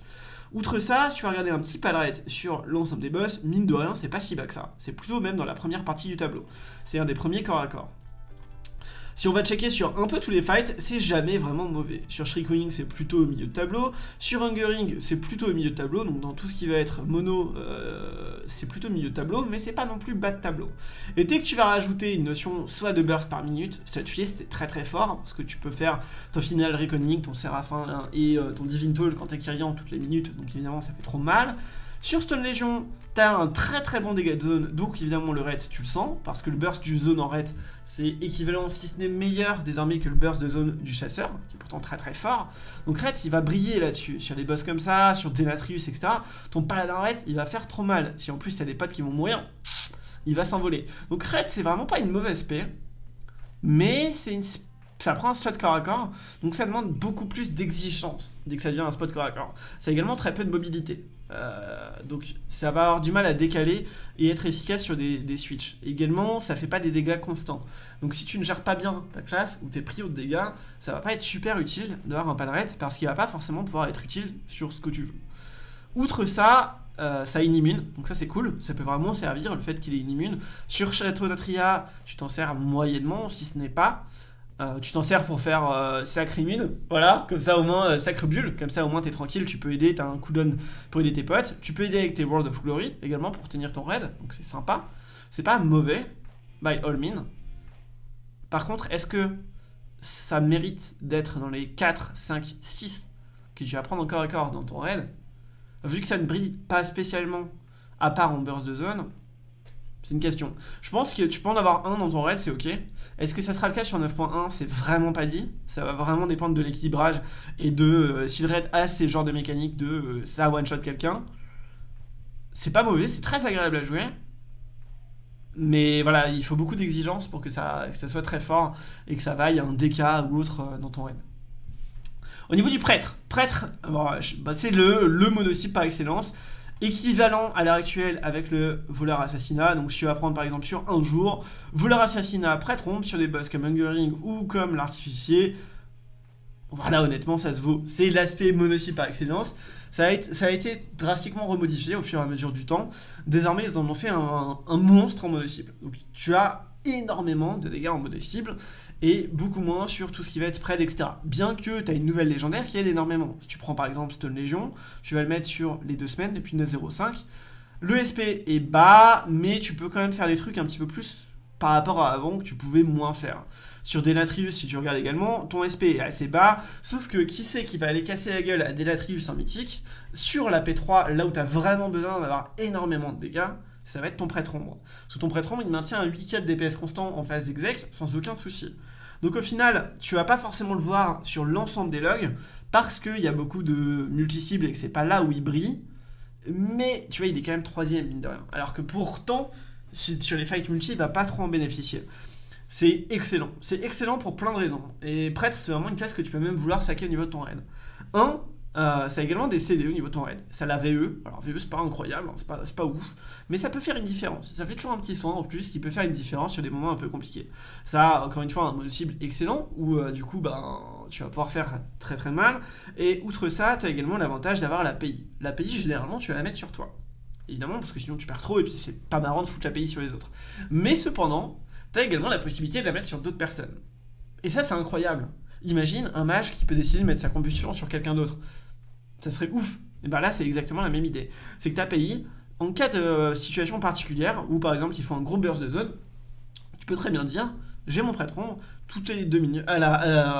Outre ça, si tu vas regarder un petit palrate sur l'ensemble des boss, mine de rien, c'est pas si bas que ça. C'est plutôt même dans la première partie du tableau. C'est un des premiers corps à corps. Si on va checker sur un peu tous les fights, c'est jamais vraiment mauvais. Sur Shriekwing, c'est plutôt au milieu de tableau. Sur Hungering, c'est plutôt au milieu de tableau. Donc dans tout ce qui va être mono, euh, c'est plutôt au milieu de tableau, mais c'est pas non plus bas de tableau. Et dès que tu vas rajouter une notion soit de burst par minute, fieste c'est très très fort, parce que tu peux faire ton final Reckoning, ton Séraphin et euh, ton Divine Toll quand t'es Kyrian toutes les minutes, donc évidemment ça fait trop mal. Sur Stone Legion, t'as un très très bon dégât de zone, donc évidemment le raid tu le sens, parce que le burst du zone en raid c'est équivalent, si ce n'est meilleur désormais que le burst de zone du chasseur, qui est pourtant très très fort. Donc raid il va briller là-dessus, sur des boss comme ça, sur Denatrius, etc. Ton paladin raid il va faire trop mal, si en plus t'as des potes qui vont mourir, il va s'envoler. Donc raid c'est vraiment pas une mauvaise paix, mais c'est une ça prend un spot corps à corps, donc ça demande beaucoup plus d'exigence dès que ça devient un spot corps à corps. Ça également très peu de mobilité. Euh, donc ça va avoir du mal à décaler et être efficace sur des, switches. Également, ça fait pas des dégâts constants. Donc si tu ne gères pas bien ta classe ou tes prix de dégâts, ça va pas être super utile d'avoir un palrette parce qu'il va pas forcément pouvoir être utile sur ce que tu joues. Outre ça, euh, ça inimune, donc ça c'est cool, ça peut vraiment servir le fait qu'il est inimune. Sur Château d'Atria, tu t'en sers moyennement, si ce n'est pas. Euh, tu t'en sers pour faire euh, sacre immune, voilà, comme ça au moins, euh, sacre bulle, comme ça au moins t'es tranquille, tu peux aider, t'as un cooldown pour aider tes potes, tu peux aider avec tes World of Glory également pour tenir ton raid, donc c'est sympa, c'est pas mauvais, by all means. Par contre, est-ce que ça mérite d'être dans les 4, 5, 6 que tu vas prendre encore et encore dans ton raid? Vu que ça ne brille pas spécialement, à part en burst de zone, c'est une question. Je pense que tu peux en avoir un dans ton raid, c'est ok. Est-ce que ça sera le cas sur 9.1 C'est vraiment pas dit. Ça va vraiment dépendre de l'équilibrage et de euh, si le raid a ces genres de mécaniques de euh, ça one-shot quelqu'un. C'est pas mauvais, c'est très agréable à jouer. Mais voilà, il faut beaucoup d'exigences pour que ça, ça soit très fort et que ça vaille un DK ou autre euh, dans ton raid. Au niveau du prêtre, prêtre, bah, c'est le, le monocycle par excellence, équivalent à l'heure actuelle avec le voleur assassinat. Donc si tu vas prendre par exemple sur un jour, voleur assassinat, prêtre rompe sur des boss comme Hungering ou comme l'artificier, voilà, honnêtement, ça se vaut. C'est l'aspect monocycle par excellence. Ça a, été, ça a, été, drastiquement remodifié au fur et à mesure du temps. Désormais, ils en ont fait un, monstre en monocycle. Donc, tu as énormément de dégâts en monocycle et beaucoup moins sur tout ce qui va être spread, etc. Bien que tu as une nouvelle légendaire qui aide énormément. Si tu prends par exemple Stone Legion, tu vas le mettre sur les deux semaines depuis 9.05. Le SP est bas, mais tu peux quand même faire des trucs un petit peu plus par rapport à avant que tu pouvais moins faire. Sur Delatrius, si tu regardes également, ton SP est assez bas, sauf que qui sait qui va aller casser la gueule à Delatrius en mythique Sur la P3, là où tu as vraiment besoin d'avoir énormément de dégâts, ça va être ton prêtre ombre. Sous ton prêtre ombre, il maintient un 8k de DPS constant en phase d'exec sans aucun souci. Donc au final, tu vas pas forcément le voir sur l'ensemble des logs, parce qu'il y a beaucoup de multi-cibles et que c'est pas là où il brille, mais tu vois, il est quand même troisième, mine de rien. Alors que pourtant, sur les fights multi, il va pas trop en bénéficier. C'est excellent. C'est excellent pour plein de raisons. Et prêtre, c'est vraiment une classe que tu peux même vouloir saquer au niveau de ton raid. Un, euh, ça a également des CD au niveau de ton raid. Ça a la VE. Alors VE, c'est pas incroyable, hein, c'est pas, pas, ouf. Mais ça peut faire une différence. Ça fait toujours un petit soin en plus qui peut faire une différence sur des moments un peu compliqués. Ça a encore une fois un mode cible excellent où euh, du coup, ben, tu vas pouvoir faire très très mal. Et outre ça, tu as également l'avantage d'avoir l'API. L'API, généralement, tu vas la mettre sur toi. Évidemment, parce que sinon tu perds trop et puis c'est pas marrant de foutre l'API sur les autres. Mais cependant, tu as également la possibilité de la mettre sur d'autres personnes. Et ça, c'est incroyable. Imagine un mage qui peut décider de mettre sa combustion sur quelqu'un d'autre. Ça serait ouf. Et bien là, c'est exactement la même idée. C'est que ta pays, en cas de situation particulière, où par exemple il faut un gros burst de zone, tu peux très bien dire j'ai mon prêtron, toutes les deux minutes,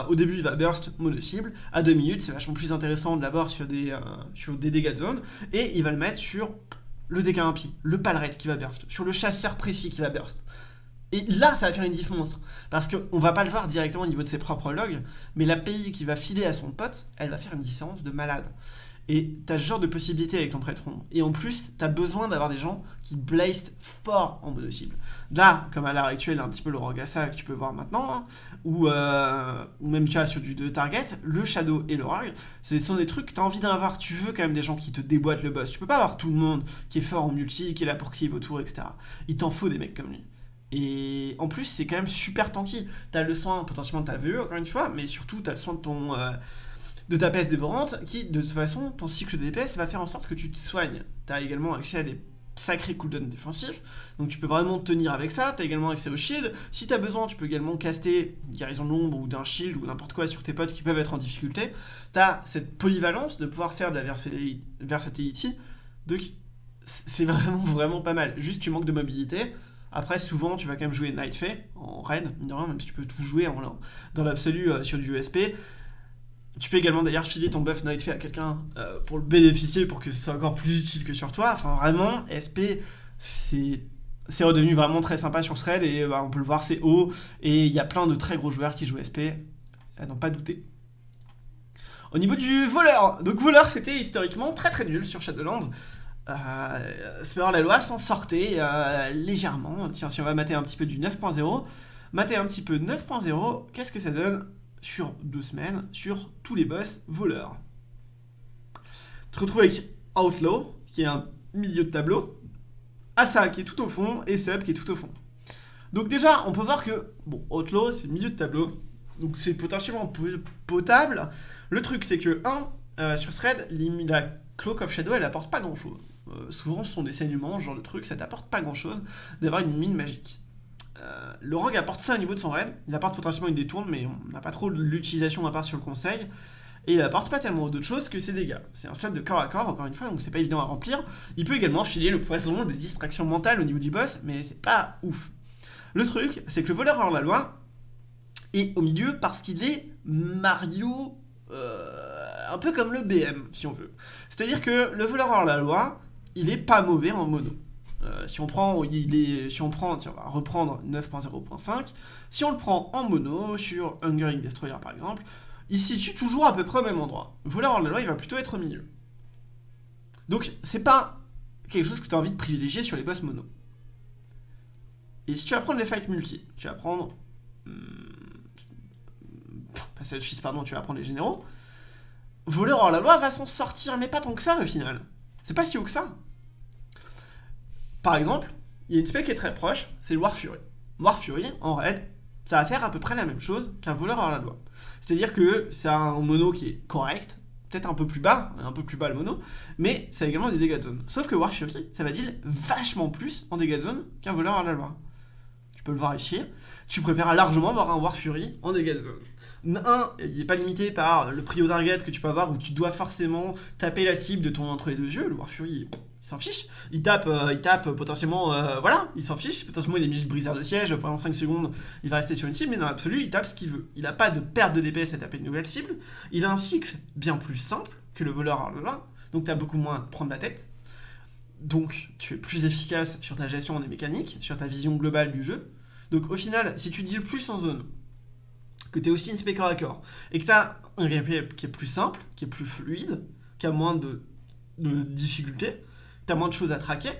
au début il va burst mono-cible, à deux minutes c'est vachement plus intéressant de l'avoir sur, des, euh, dégâts de zone, et il va le mettre sur le dégât impie, le palrette qui va burst, sur le chasseur précis qui va burst. Et là, ça va faire une diff monstre. Parce qu'on va pas le voir directement au niveau de ses propres logs, mais la l'API qui va filer à son pote, elle va faire une différence de malade. Et t'as ce genre de possibilité avec ton prêtron. Et en plus, t'as besoin d'avoir des gens qui blazed fort en mode cible. Là, comme à l'heure actuelle, un petit peu le Rogasa que tu peux voir maintenant, hein, ou, euh, ou même tu as sur du 2 target, le Shadow et le Rogue, ce sont des trucs que t'as envie d'avoir. Tu veux quand même des gens qui te déboîtent le boss. Tu peux pas avoir tout le monde qui est fort en multi, qui est là pour cleave autour, etc. Il t'en faut des mecs comme lui. Et en plus, c'est quand même super tanky. T'as le soin potentiellement de ta VE, encore une fois, mais surtout, t'as le soin de ton... Euh, de ta PS dévorante, qui, de toute façon, ton cycle de DPS va faire en sorte que tu te soignes. T'as également accès à des sacrés cooldowns défensifs, donc tu peux vraiment tenir avec ça, t'as également accès au shield, si t'as besoin tu peux également caster guérison de l'ombre ou d'un shield ou n'importe quoi sur tes potes qui peuvent être en difficulté, t'as cette polyvalence de pouvoir faire de la versatility, donc c'est vraiment vraiment pas mal, juste tu manques de mobilité, après, souvent, tu vas quand même jouer Night Fae en raid, même si tu peux tout jouer dans l'absolu euh, sur du USP. Tu peux également d'ailleurs filer ton buff Night Fae à quelqu'un euh, pour le bénéficier, pour que ce soit encore plus utile que sur toi. Enfin, vraiment, SP, c'est redevenu vraiment très sympa sur ce raid et bah, on peut le voir, c'est haut. Et il y a plein de très gros joueurs qui jouent SP, à n'en pas douter. Au niveau du voleur, donc voleur c'était historiquement très très nul sur Shadowlands euh, la loi s'en sortait euh, légèrement. Tiens, si on va mater un petit peu du 9.0, mater un petit peu 9.0, qu'est-ce que ça donne sur deux semaines sur tous les boss voleurs? Tu te retrouves avec Outlaw, qui est un milieu de tableau, Asa qui est tout au fond, et Sub qui est tout au fond. Donc déjà, on peut voir que, bon, Outlaw, c'est le milieu de tableau, donc c'est potentiellement potable. Le truc, c'est que, 1, euh, sur Thread, la Cloak of Shadow, elle apporte pas grand-chose. Euh, souvent ce sont des saignements, ce genre de truc, ça t'apporte pas grand chose d'avoir une mine magique. Euh, le rogue apporte ça au niveau de son raid, il apporte potentiellement une détourne, mais on n'a pas trop l'utilisation à part sur le conseil, et il apporte pas tellement d'autres choses que ses dégâts. C'est un slot de corps à corps, encore une fois, donc c'est pas évident à remplir. Il peut également filer le poison des distractions mentales au niveau du boss, mais c'est pas ouf. Le truc, c'est que le voleur hors la loi est au milieu parce qu'il est Mario... Euh, un peu comme le BM, si on veut. C'est-à-dire que le voleur hors la loi, il est pas mauvais en mono. Euh, si on prend, si on prend, va reprendre 9.0.5. Si on le prend en mono sur Hungering Destroyer par exemple, il se situe toujours à peu près au même endroit. Voleur hors la loi, il va plutôt être au milieu. Donc c'est pas quelque chose que tu as envie de privilégier sur les boss mono. Et si tu vas prendre les fights multi, tu vas prendre... Hum, pas pardon, tu vas prendre les généraux. voleur hors la loi va s'en sortir, mais pas tant que ça au final. C'est pas si haut que ça. Par exemple, il y a une spec qui est très proche, c'est le War Fury. War Fury, en raid, ça va faire à peu près la même chose qu'un voleur hors la loi. C'est-à-dire que c'est un mono qui est correct, peut-être un peu plus bas, un peu plus bas le mono, mais ça a également des dégâts de zone. Sauf que War Fury, ça va deal vachement plus en dégâts de zone qu'un voleur hors la loi. Tu peux le voir ici. Tu préfères largement avoir un War Fury en dégâts de zone. Un, il n'est pas limité par le prix au target que tu peux avoir où tu dois forcément taper la cible de ton entre les deux yeux. Le War Fury, il s'en fiche. Il tape, euh, il tape potentiellement, euh, voilà, il s'en fiche. Potentiellement, il est mis le briseur de siège pendant 5 secondes, il va rester sur une cible, mais dans l'absolu, il tape ce qu'il veut. Il n'a pas de perte de DPS à taper une nouvelle cible. Il a un cycle bien plus simple que le voleur là, donc tu as beaucoup moins à prendre la tête. Donc, tu es plus efficace sur ta gestion des mécaniques, sur ta vision globale du jeu. Donc, au final, si tu deals plus en zone, que tu es aussi une corps à corps, et que tu as un gameplay qui est plus simple, qui est plus fluide, qui a moins de, de difficultés, t'as moins de choses à traquer,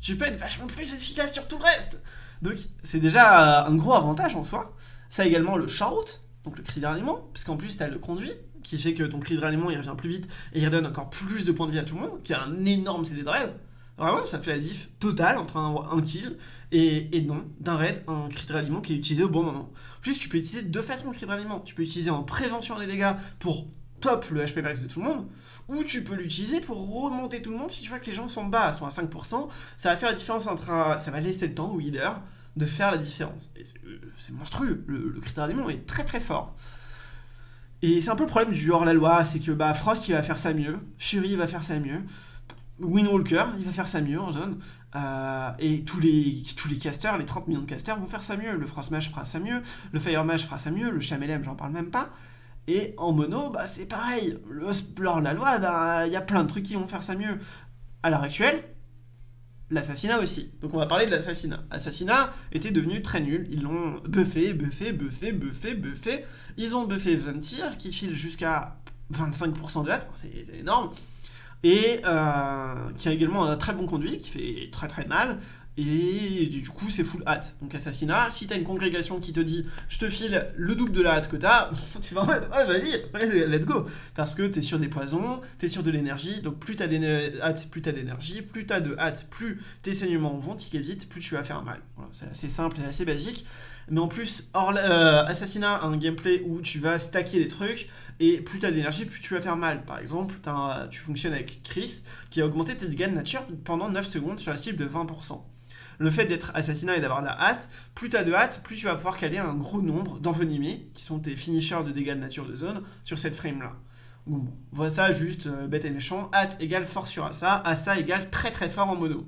tu peux être vachement plus efficace sur tout le reste. Donc c'est déjà un gros avantage en soi. Ça a également le shout, donc le cri de ralliement, parce qu'en plus t'as le conduit, qui fait que ton cri de ralliement il revient plus vite et il redonne encore plus de points de vie à tout le monde, qui a un énorme CD de raid. Vraiment, ça fait la diff totale entre un, kill et, et non, d'un raid, un cri de ralliement qui est utilisé au bon moment. En plus, tu peux utiliser deux façons le cri de ralliement. Tu peux utiliser en prévention des dégâts pour top le HP max de tout le monde, ou tu peux l'utiliser pour remonter tout le monde. Si tu vois que les gens sont bas, sont à 5%, ça va faire la différence entre ça va laisser le temps au healer de faire la différence. C'est monstrueux, le, le critère est très très fort. Et c'est un peu le problème du hors-la-loi, c'est que bah, Frost il va faire ça mieux, Fury va faire ça mieux, Windwalker il va faire ça mieux en zone, euh, et tous les, tous les casters, les 30 millions de casters vont faire ça mieux, le Frost Mage fera ça mieux, le Fire Mage fera ça mieux, le Chamelem j'en parle même pas, et en mono, bah, c'est pareil. Le, la loi, bah, il y a plein de trucs qui vont faire ça mieux. À l'heure actuelle, l'assassinat aussi. Donc on va parler de l'assassinat. L'assassinat était devenu très nul. Ils l'ont buffé, buffé, buffé, buffé, buffé. Ils ont buffé Ventir, qui file jusqu'à 25% de hâte. C'est énorme. Et euh, qui a également un très bon conduit, qui fait très très mal. Et du coup, c'est full hâte. Donc assassinat, si t'as une congrégation qui te dit « je te file le double de la hâte que t'as », tu vas en mode « ouais, vas-y, let's go !» Parce que t'es sur des poisons, t'es sur de l'énergie, donc plus t'as hâte, plus t'as d'énergie, plus t'as de hâte, plus tes saignements vont tiquer vite, plus tu vas faire mal. C'est assez simple et assez basique. Mais en plus, euh, Assassinat un gameplay où tu vas stacker des trucs, et plus t'as d'énergie, plus tu vas faire mal. Par exemple, tu fonctionnes avec Chris, qui a augmenté tes dégâts de nature pendant 9 secondes sur la cible de 20% le fait d'être assassinat et d'avoir la hâte, plus tu as de hâte, plus tu vas pouvoir caler un gros nombre d'envenimés, qui sont tes finishers de dégâts de nature de zone, sur cette frame-là. Bon, voilà ça juste euh, bête et méchant, hâte égale force sur Assa, Assa égale très très fort en mono.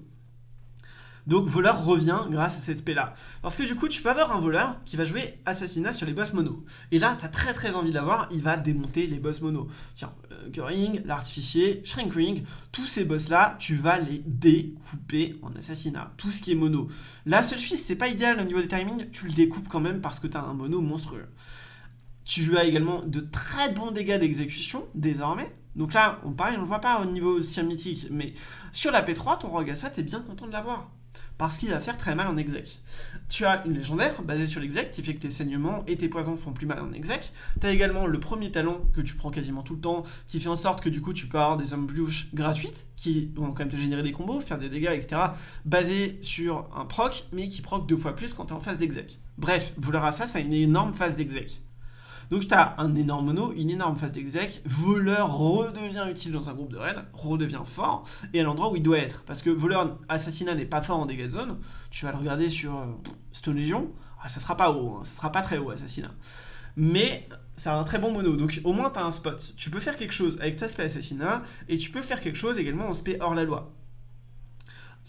Donc voleur revient grâce à cette spé là. Parce que du coup tu peux avoir un voleur qui va jouer assassinat sur les boss mono. Et là tu as très très envie d'avoir, il va démonter les boss mono. Tiens, euh, l'artificier, Shrinkring, tous ces boss là, tu vas les découper en assassinat. Tout ce qui est mono. Seule fils c'est pas idéal au niveau des timings, tu le découpes quand même parce que tu as un mono monstrueux. Tu as également de très bons dégâts d'exécution désormais. Donc là, on pareil, on ne le voit pas au niveau mythique, mais sur la P3, ton Rogasa, t'es bien content de l'avoir parce qu'il va faire très mal en exec. Tu as une légendaire basée sur l'exec qui fait que tes saignements et tes poisons font plus mal en exec. Tu as également le premier talent que tu prends quasiment tout le temps qui fait en sorte que du coup tu peux avoir des embûches gratuites qui vont quand même te générer des combos, faire des dégâts, etc. basés sur un proc mais qui proc deux fois plus quand tu es en phase d'exec. Bref, à ça, ça a une énorme phase d'exec. Donc tu as un énorme mono, une énorme phase d'exec, voleur redevient utile dans un groupe de raid, redevient fort, et à l'endroit où il doit être. Parce que voleur assassinat n'est pas fort en dégâts de zone, tu vas le regarder sur euh, Stone Legion, ah, ça sera pas haut, hein, ça sera pas très haut assassinat. Mais a un très bon mono, donc au moins tu as un spot. Tu peux faire quelque chose avec ta spé assassinat, et tu peux faire quelque chose également en spé hors la loi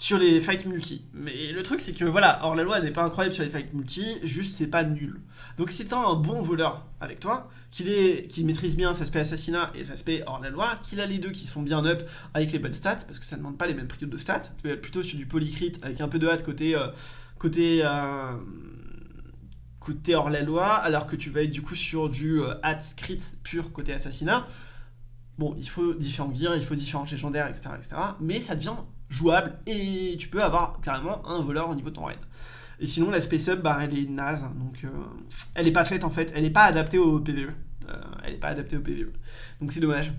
sur les fights multi. Mais le truc c'est que voilà, or la loi n'est pas incroyable sur les fights multi, juste c'est pas nul. Donc si t'as un bon voleur avec toi, qu'il qui maîtrise bien sa spé assassinat et sa spé hors la loi, qu'il a les deux qui sont bien up avec les bonnes stats, parce que ça ne demande pas les mêmes prix de stats, tu vas plutôt sur du polycrit avec un peu de hâte côté, euh, côté, euh, côté hors la loi, alors que tu vas être du coup sur du euh, crit pur côté assassinat. Bon, il faut différents gears, il faut différents légendaires, etc., etc. Mais ça devient jouable et tu peux avoir carrément un voleur au niveau de ton raid. Et sinon, la Space Up, bah, elle est naze, donc euh, elle est pas faite en fait, elle n'est pas adaptée au PvE. elle n'est pas adaptée au PvE. Donc c'est dommage.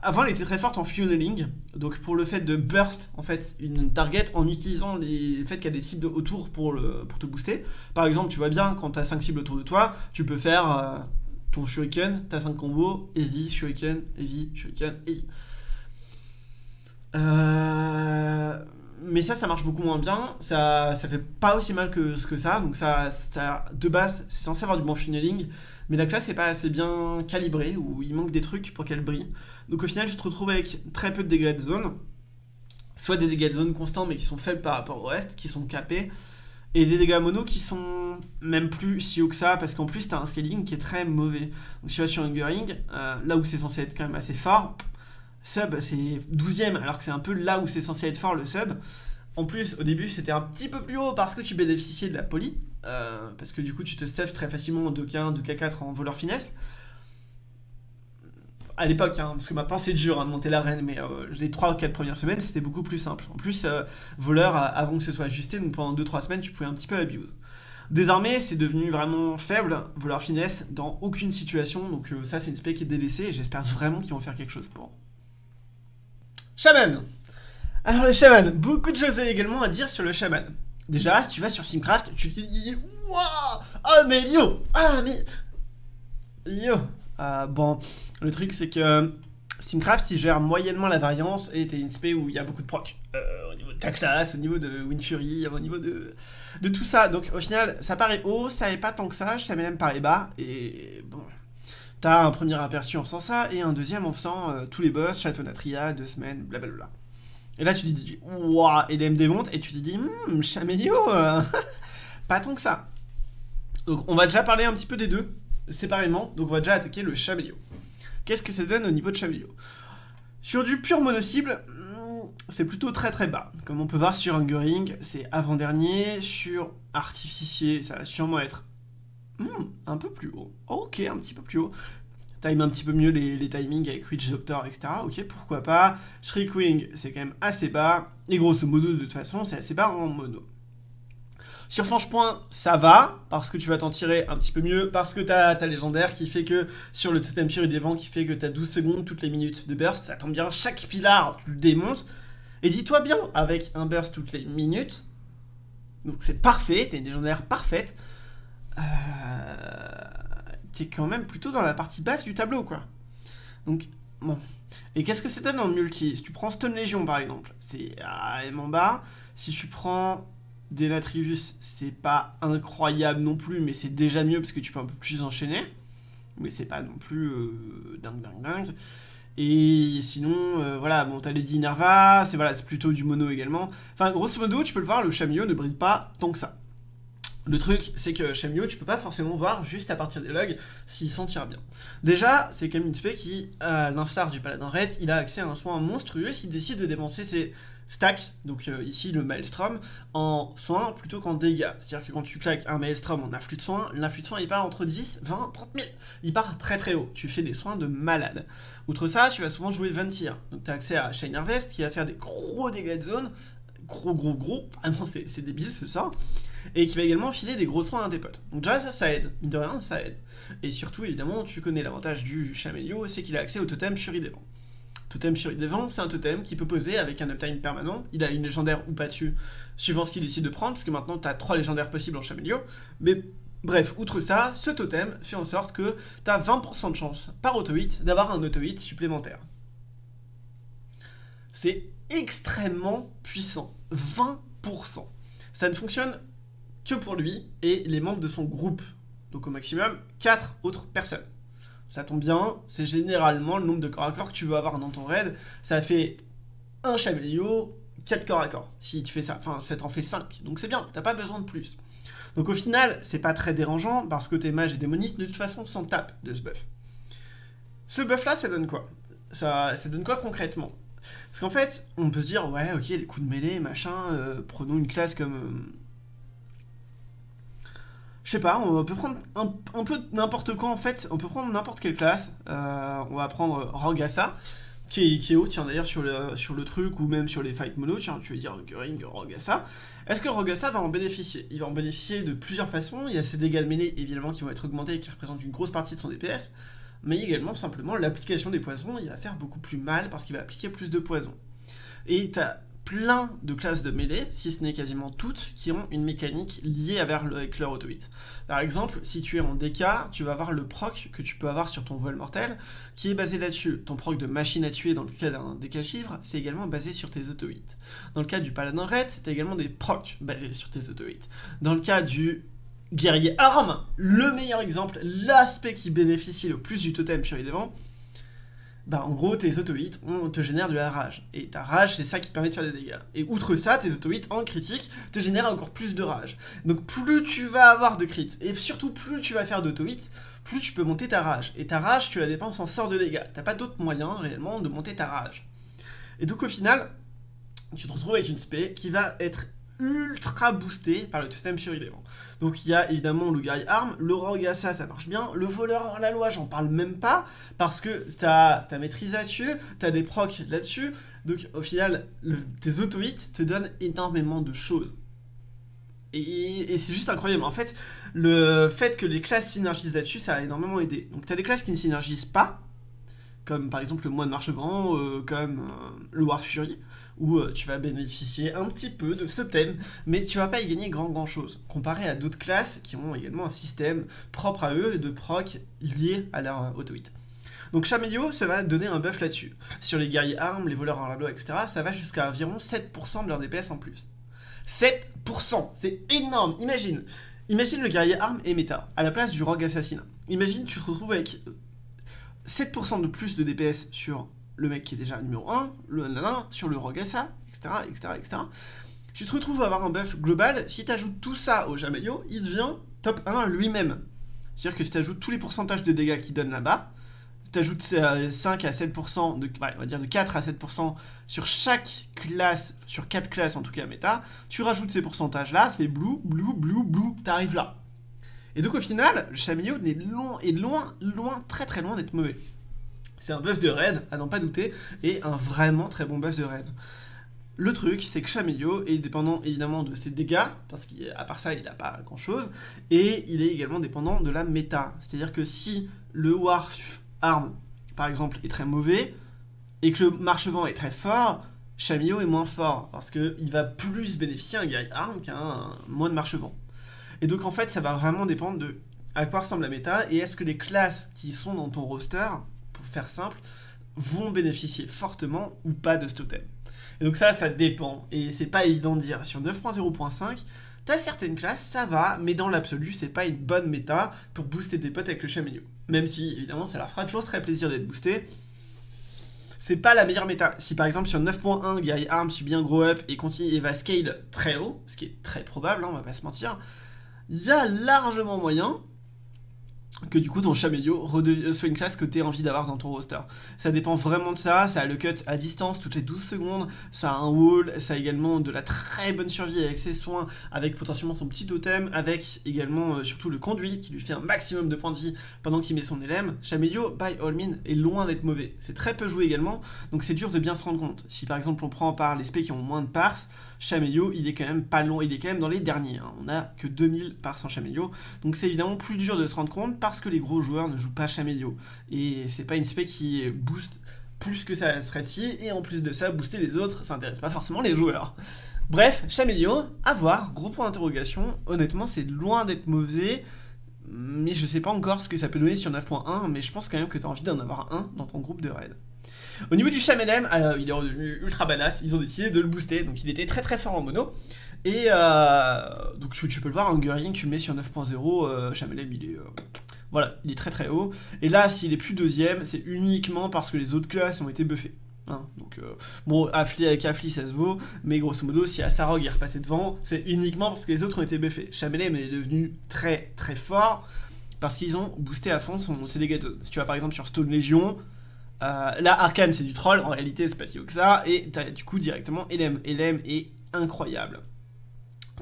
Avant, elle était très forte en funneling, donc pour le fait de burst en fait une target en utilisant les... le fait qu'il y a des cibles autour pour, le... pour te booster. Par exemple, tu vois bien, quand tu as 5 cibles autour de toi, tu peux faire ton shuriken, tu as 5 combos, heavy, shuriken, heavy, shuriken, heavy. Euh, mais ça, ça marche beaucoup moins bien. Ça, ça fait pas aussi mal que que ça. Donc ça, de base, c'est censé avoir du bon funneling. Mais la classe n'est pas assez bien calibrée, ou il manque des trucs pour qu'elle brille. Donc au final, je te retrouve avec très peu de dégâts de zone. Soit des dégâts de zone constants, mais qui sont faibles par rapport au reste, qui sont capés. Et des dégâts mono qui sont même plus si haut que ça, parce qu'en plus, tu as un scaling qui est très mauvais. Donc si tu vas sur Hungering, euh, là où c'est censé être quand même assez fort, Sub, c'est 12ème, alors que c'est un peu là où c'est censé être fort le sub. En plus, au début, c'était un petit peu plus haut parce que tu bénéficiais de la poly. Euh, parce que du coup, tu te stuff très facilement en 2K1, 2K4 en voleur finesse. À l'époque, hein, parce que maintenant c'est dur hein, de monter l'arène, mais euh, les 3 ou 4 premières semaines, c'était beaucoup plus simple. En plus, euh, voleur, avant que ce soit ajusté, donc pendant 2-3 semaines, tu pouvais un petit peu abuse. Désormais, c'est devenu vraiment faible, voleur finesse, dans aucune situation. Donc ça, c'est une spec qui est délaissée et j'espère vraiment qu'ils vont faire quelque chose pour. Shaman Alors le shaman, beaucoup de choses également à dire sur le shaman. Déjà, si tu vas sur Simcraft, tu te dis Waouh Ah mais yo Ah mais... Yo ah, Bon, le truc c'est que Simcraft il gère moyennement la variance et t'es une spé où il y a beaucoup de proc. Euh, au niveau de ta classe, au niveau de Winfury, au niveau de, tout ça. Donc au final, ça paraît haut, ça n'est pas tant que ça, Shaman paraît bas, et bon, T'as un premier aperçu en faisant ça, et un deuxième en faisant euh, tous les boss, Château Natria, deux semaines, blablabla. Et là, tu dis, waouh, et démonte, et tu te dis, hum, pas tant que ça. Donc, on va déjà parler un petit peu des deux, séparément. Donc, on va déjà attaquer le Chamelio. Qu'est-ce que ça donne au niveau de Chamelio Sur du pur mono-cible, hmm, c'est plutôt très très bas. Comme on peut voir sur Hungering, c'est avant-dernier. Sur Artificier, ça va sûrement être Hmm, un peu plus haut. Ok, un petit peu plus haut. Time un petit peu mieux les, timings avec Witch Doctor, etc. Ok, pourquoi pas. Shriekwing, c'est quand même assez bas. Et grosso modo, de toute façon, c'est assez bas en mono. Sur Point, ça va, parce que tu vas t'en tirer un petit peu mieux, parce que t'as ta légendaire qui fait que, sur le totem Fury des vents, qui fait que t'as 12 secondes toutes les minutes de burst, ça tombe bien, chaque pilar, tu le démontes, et dis-toi bien, avec un burst toutes les minutes, donc c'est parfait, t'as une légendaire parfaite, t'es quand même plutôt dans la partie basse du tableau, quoi. Donc, bon. Et qu'est-ce que ça donne en multi? Si tu prends Stone Legion, par exemple, c'est en bas. Si tu prends Denatrius, c'est pas incroyable non plus, mais c'est déjà mieux parce que tu peux un peu plus enchaîner. Mais c'est pas non plus euh, dingue, dingue, dingue. Et sinon, euh, voilà, bon, t'as Lady Nerva, c'est voilà, plutôt du mono également. Enfin, grosso modo, tu peux le voir, le Chamillot ne brille pas tant que ça. Le truc, c'est que Shamio, tu peux pas forcément voir juste à partir des logs s'il s'en tire bien. Déjà, c'est quand même une qui, à l'instar du Paladin Red, il a accès à un soin monstrueux s'il décide de dépenser ses stacks, donc euh, ici le Maelstrom, en soins plutôt qu'en dégâts. C'est-à-dire que quand tu claques un Maelstrom en afflux de soins, l'influx de soins il part entre 10, 20, 30 000. Il part très très haut. Tu fais des soins de malade. Outre ça, tu vas souvent jouer Ventir. Donc tu as accès à Shine Harvest qui va faire des gros dégâts de zone. Gros gros gros. Vraiment c'est débile ce sort et qui va également filer des gros soins à tes potes. Donc déjà ça, aide, mine de rien, ça aide. Et surtout, évidemment, tu connais l'avantage du Chamelio, c'est qu'il a accès au totem Fury des Vents. Totem Fury des Vents, c'est un totem qui peut poser avec un uptime permanent. Il a une légendaire ou pas tu, suivant ce qu'il décide de prendre, parce que maintenant tu as trois légendaires possibles en Chamelio. Mais bref, outre ça, ce totem fait en sorte que tu as 20% de chance par auto-hit d'avoir un auto-hit supplémentaire. C'est extrêmement puissant. 20%. Ça ne fonctionne que pour lui et les membres de son groupe. Donc au maximum, 4 autres personnes. Ça tombe bien, c'est généralement le nombre de corps à corps que tu veux avoir dans ton raid. Ça fait un Chamelio, 4 corps à corps. Si tu fais ça, enfin ça t'en fait 5. Donc c'est bien, t'as pas besoin de plus. Donc au final, c'est pas très dérangeant parce que tes mages et démonistes de toute façon s'en tapent de ce buff. Ce buff là, ça donne quoi? Ça, ça donne quoi concrètement? Parce qu'en fait, on peut se dire, ouais ok, les coups de mêlée, machin, euh, prenons une classe comme... Je sais pas, on peut prendre un, peu n'importe quoi en fait, on peut prendre n'importe quelle classe, euh, on va prendre Rogasa, qui est, haut, tiens d'ailleurs sur le, sur le truc ou même sur les fight mono, tiens tu veux dire Ring, Rogasa, est-ce que Rogasa va en bénéficier? Il va en bénéficier de plusieurs façons, il y a ses dégâts de mêlée évidemment qui vont être augmentés et qui représentent une grosse partie de son DPS, mais également simplement l'application des poisons, il va faire beaucoup plus mal parce qu'il va appliquer plus de poisons. Et t'as plein de classes de mêlée, si ce n'est quasiment toutes, qui ont une mécanique liée avec leur auto-hit. Par exemple, si tu es en DK, tu vas avoir le proc que tu peux avoir sur ton vol mortel, qui est basé là-dessus. Ton proc de machine à tuer dans le cas d'un DK chiffre, c'est également basé sur tes auto-hits. Dans le cas du paladin red, c'est également des procs basés sur tes auto-hits. Dans le cas du guerrier arme, le meilleur exemple, l'aspect qui bénéficie le plus du totem sur les bah en gros tes auto-hits te génèrent de la rage. Et ta rage c'est ça qui te permet de faire des dégâts. Et outre ça, tes auto-hits en critique te génèrent encore plus de rage. Donc plus tu vas avoir de crit, et surtout plus tu vas faire d'auto-hits, plus tu peux monter ta rage. Et ta rage tu la dépenses en sort de dégâts. T'as pas d'autre moyen réellement de monter ta rage. Et donc au final, tu te retrouves avec une spé qui va être ultra boosté par le totem suridément. Donc il y a évidemment le guerrier arme, le rogue ça, ça marche bien, le voleur hors la loi, j'en parle même pas, parce que t'as ta maîtrise là-dessus, t'as des procs là-dessus, donc au final, tes auto-hits te donnent énormément de choses. Et, c'est juste incroyable, en fait, le fait que les classes synergisent là-dessus, ça a énormément aidé. Donc t'as des classes qui ne synergisent pas, comme par exemple le moine marchevant, euh, comme euh, le War Fury, où euh, tu vas bénéficier un petit peu de ce thème, mais tu vas pas y gagner grand grand chose, comparé à d'autres classes qui ont également un système propre à eux de proc lié à leur auto-hit. Donc Chamelio, ça va donner un buff là-dessus. Sur les guerriers armes, les voleurs en loi, etc., ça va jusqu'à environ 7% de leur DPS en plus. 7% C'est énorme Imagine Imagine le guerrier arme et méta, à la place du rogue assassin. Imagine tu te retrouves avec 7% de plus de DPS sur le mec qui est déjà numéro 1, le nanana, sur le rogue SA, etc., etc., etc. Tu te retrouves à avoir un buff global, si tu ajoutes tout ça au Jamelio, il devient top 1 lui-même. C'est-à-dire que si tu ajoutes tous les pourcentages de dégâts qu'il donne là-bas, tu ajoutes 5 à 7%, de, on va dire de 4 à 7% sur chaque classe, sur 4 classes en tout cas méta, tu rajoutes ces pourcentages-là, ça fait blue, blue, blue, blue, t'arrives là. Et donc au final, le Chamillot est loin, est loin, loin, très très loin d'être mauvais. C'est un buff de raid, à n'en pas douter, et un vraiment très bon buff de raid. Le truc, c'est que Chamillot est dépendant évidemment de ses dégâts, parce qu'à part ça, il n'a pas grand chose, et il est également dépendant de la méta. C'est-à-dire que si le War Arm, par exemple, est très mauvais, et que le Marchevent est très fort, Chamillot est moins fort, parce qu'il va plus bénéficier un guerrier arme qu'un moine Marchevent. Et donc en fait, ça va vraiment dépendre de à quoi ressemble la méta et est-ce que les classes qui sont dans ton roster, simple, vont bénéficier fortement ou pas de ce totem. Et donc ça, ça dépend. Et c'est pas évident de dire. Sur 9.0.5, t'as certaines classes, ça va, mais dans l'absolu, c'est pas une bonne méta pour booster tes potes avec le milieu. Même si, évidemment, ça leur fera toujours très plaisir d'être boosté. C'est pas la meilleure méta. Si par exemple sur 9.1, Guerrier Arm subit un grow up et continue et va scale très haut, ce qui est très probable, hein, on va pas se mentir, il y a largement moyen que du coup ton Chamélio soit une classe que tu as envie d'avoir dans ton roster. Ça dépend vraiment de ça, ça a le cut à distance toutes les 12 secondes, ça a un wall, ça a également de la très bonne survie avec ses soins, avec potentiellement son petit totem, avec également euh, surtout le conduit qui lui fait un maximum de points de vie pendant qu'il met son LM. Chamélio, by all means, est loin d'être mauvais. C'est très peu joué également, donc c'est dur de bien se rendre compte. Si par exemple on prend par les specs qui ont moins de parts, Chamelio, il est quand même pas long, il est quand même dans les derniers. Hein. On a que 2000 par 100 Chamelio. Donc c'est évidemment plus dur de se rendre compte parce que les gros joueurs ne jouent pas Chamelio. Et c'est pas une spec qui booste plus que ça serait si et en plus de ça, booster les autres, ça intéresse pas forcément les joueurs. Bref, Chamelio, à voir, gros point d'interrogation. Honnêtement, c'est loin d'être mauvais mais je sais pas encore ce que ça peut donner sur 9.1, mais je pense quand même que tu as envie d'en avoir un dans ton groupe de raid. Au niveau du Chamelem, euh, il est devenu ultra badass, ils ont décidé de le booster, donc il était très très fort en mono. Et euh, donc tu, peux le voir, un Guerrier, tu le mets sur 9.0, euh, il est... Euh, voilà, il est très très haut. Et là, s'il est plus deuxième, c'est uniquement parce que les autres classes ont été buffées. Hein. donc, bon, Affli avec Affli, ça se vaut, mais grosso modo, si Asarog est repassé devant, c'est uniquement parce que les autres ont été buffés. Chamelem est devenu très très fort parce qu'ils ont boosté à fond son, dégâts. Si tu vas par exemple sur Stone Legion, euh, là, Arkane, c'est du troll, en réalité, c'est pas si haut que ça, et t'as du coup directement LM. LM est incroyable.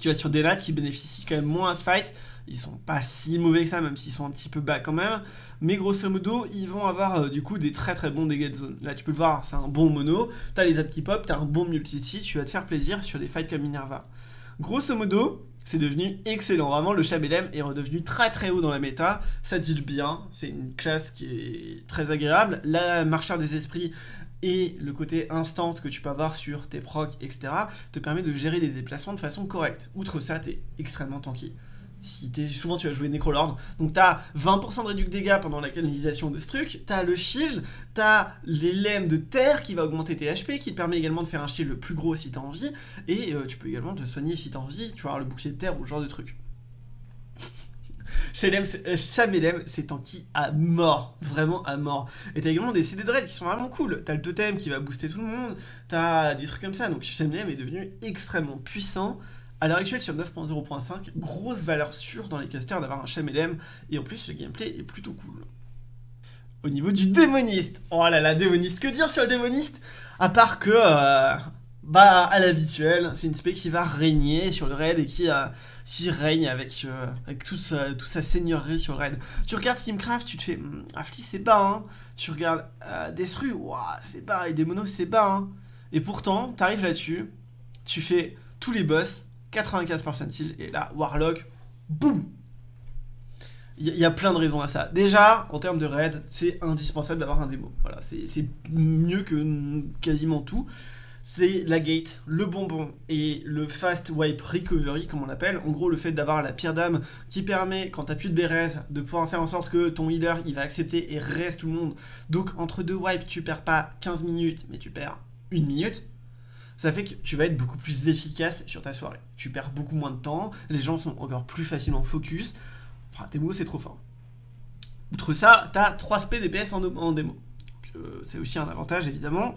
Tu vas sur des raids qui bénéficient quand même moins à ce fight. Ils sont pas si mauvais que ça, même s'ils sont un petit peu bas quand même. Mais grosso modo, ils vont avoir euh, du coup des très très bons dégâts de zone. Là, tu peux le voir, c'est un bon mono. T'as les ads qui pop, t'as un bon multi tu vas te faire plaisir sur des fights comme Minerva. Grosso modo, c'est devenu excellent. Vraiment, le Chabelem est redevenu très très haut dans la méta. Ça deal bien, c'est une classe qui est très agréable. La marcheur des esprits et le côté instant que tu peux avoir sur tes procs, etc., te permet de gérer des déplacements de façon correcte. Outre ça, t'es extrêmement tanky. Souvent tu vas jouer Necrolord, donc t'as 20% de réduction de dégâts pendant la canalisation de ce truc, t'as le shield, t'as les lemmes de terre qui va augmenter tes HP, qui te permet également de faire un shield le plus gros si t'as envie, et euh, tu peux également te soigner si t'as envie, tu avoir le bouclier de terre ou ce genre de truc. Chamelem, c'est tanky à mort, vraiment à mort. Et t'as également des CD Dread qui sont vraiment cool. T'as le totem qui va booster tout le monde, t'as des trucs comme ça. Donc Chamelem est devenu extrêmement puissant. À l'heure actuelle, sur 9.0.5, grosse valeur sûre dans les casters d'avoir un Chamelem, et en plus, le gameplay est plutôt cool. Au niveau du démoniste, oh là là, démoniste, que dire sur le démoniste? À part que, euh, bah, à l'habituel, c'est une spé qui va régner sur le raid et qui, euh, qui règne avec, euh, avec toute sa seigneurie sur le raid. Tu regardes Steamcraft, tu te fais, hm, Afli c'est bas, hein. Tu regardes euh, Destru, c'est bas, et Demono c'est bas, hein. Et pourtant, t'arrives là-dessus, tu fais tous les boss, 95% heal, et là, Warlock, boum il y, a plein de raisons à ça. Déjà, en termes de raid, c'est indispensable d'avoir un démo. Voilà, c'est mieux que quasiment tout. C'est la gate, le bonbon et le fast wipe recovery, comme on l'appelle. En gros, le fait d'avoir la pierre d'âme qui permet, quand t'as plus de Bérez, de pouvoir faire en sorte que ton healer, il va accepter et reste tout le monde. Donc, entre deux wipes, tu perds pas 15 minutes, mais tu perds une minute ça fait que tu vas être beaucoup plus efficace sur ta soirée. Tu perds beaucoup moins de temps, les gens sont encore plus facilement focus. Enfin, tes mots, c'est trop fort. Outre ça, tu as 3 SP DPS en, en démo. Euh, c'est aussi un avantage, évidemment.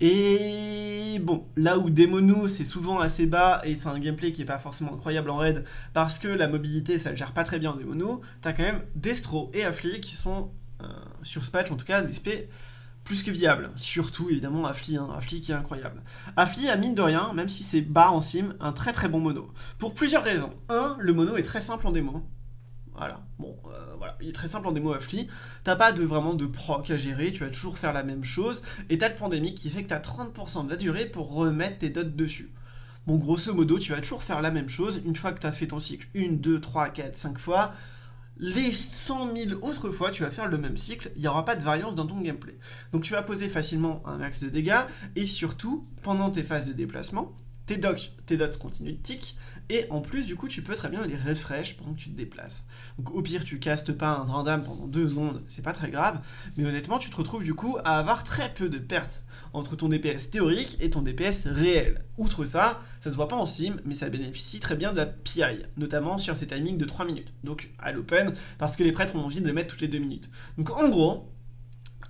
Et bon, là où Demono c'est souvent assez bas et c'est un gameplay qui est pas forcément incroyable en raid parce que la mobilité ça le gère pas très bien en Demono, t'as quand même Destro et Affli qui sont euh, sur ce en tout cas des SP plus que viable. Surtout évidemment Affli, hein, Affli qui est incroyable. Affli a mine de rien, même si c'est bas en sim, un très très bon mono. Pour plusieurs raisons. Un, le mono est très simple en démo. Voilà, bon, euh, voilà, il est très simple en démo Affli. T'as pas de, vraiment de proc à gérer, tu vas toujours faire la même chose. Et t'as le pandémique qui fait que t'as 30% de la durée pour remettre tes dots dessus. Bon, grosso modo, tu vas toujours faire la même chose. Une fois que t'as fait ton cycle 1, 2, 3, 4, 5 fois, les 100 000 autres fois, tu vas faire le même cycle, il n'y aura pas de variance dans ton gameplay. Donc tu vas poser facilement un max de dégâts, et surtout, pendant tes phases de déplacement, tes tes dots continuent de tick, et en plus, du coup, tu peux très bien les refresh pendant que tu te déplaces. Donc au pire, tu castes pas un random pendant deux secondes, c'est pas très grave, mais honnêtement, tu te retrouves du coup à avoir très peu de pertes entre ton DPS théorique et ton DPS réel. Outre ça, ça se voit pas en sim, mais ça bénéficie très bien de la PI, notamment sur ces timings de 3 minutes, donc à l'open, parce que les prêtres ont envie de le mettre toutes les 2 minutes. Donc en gros,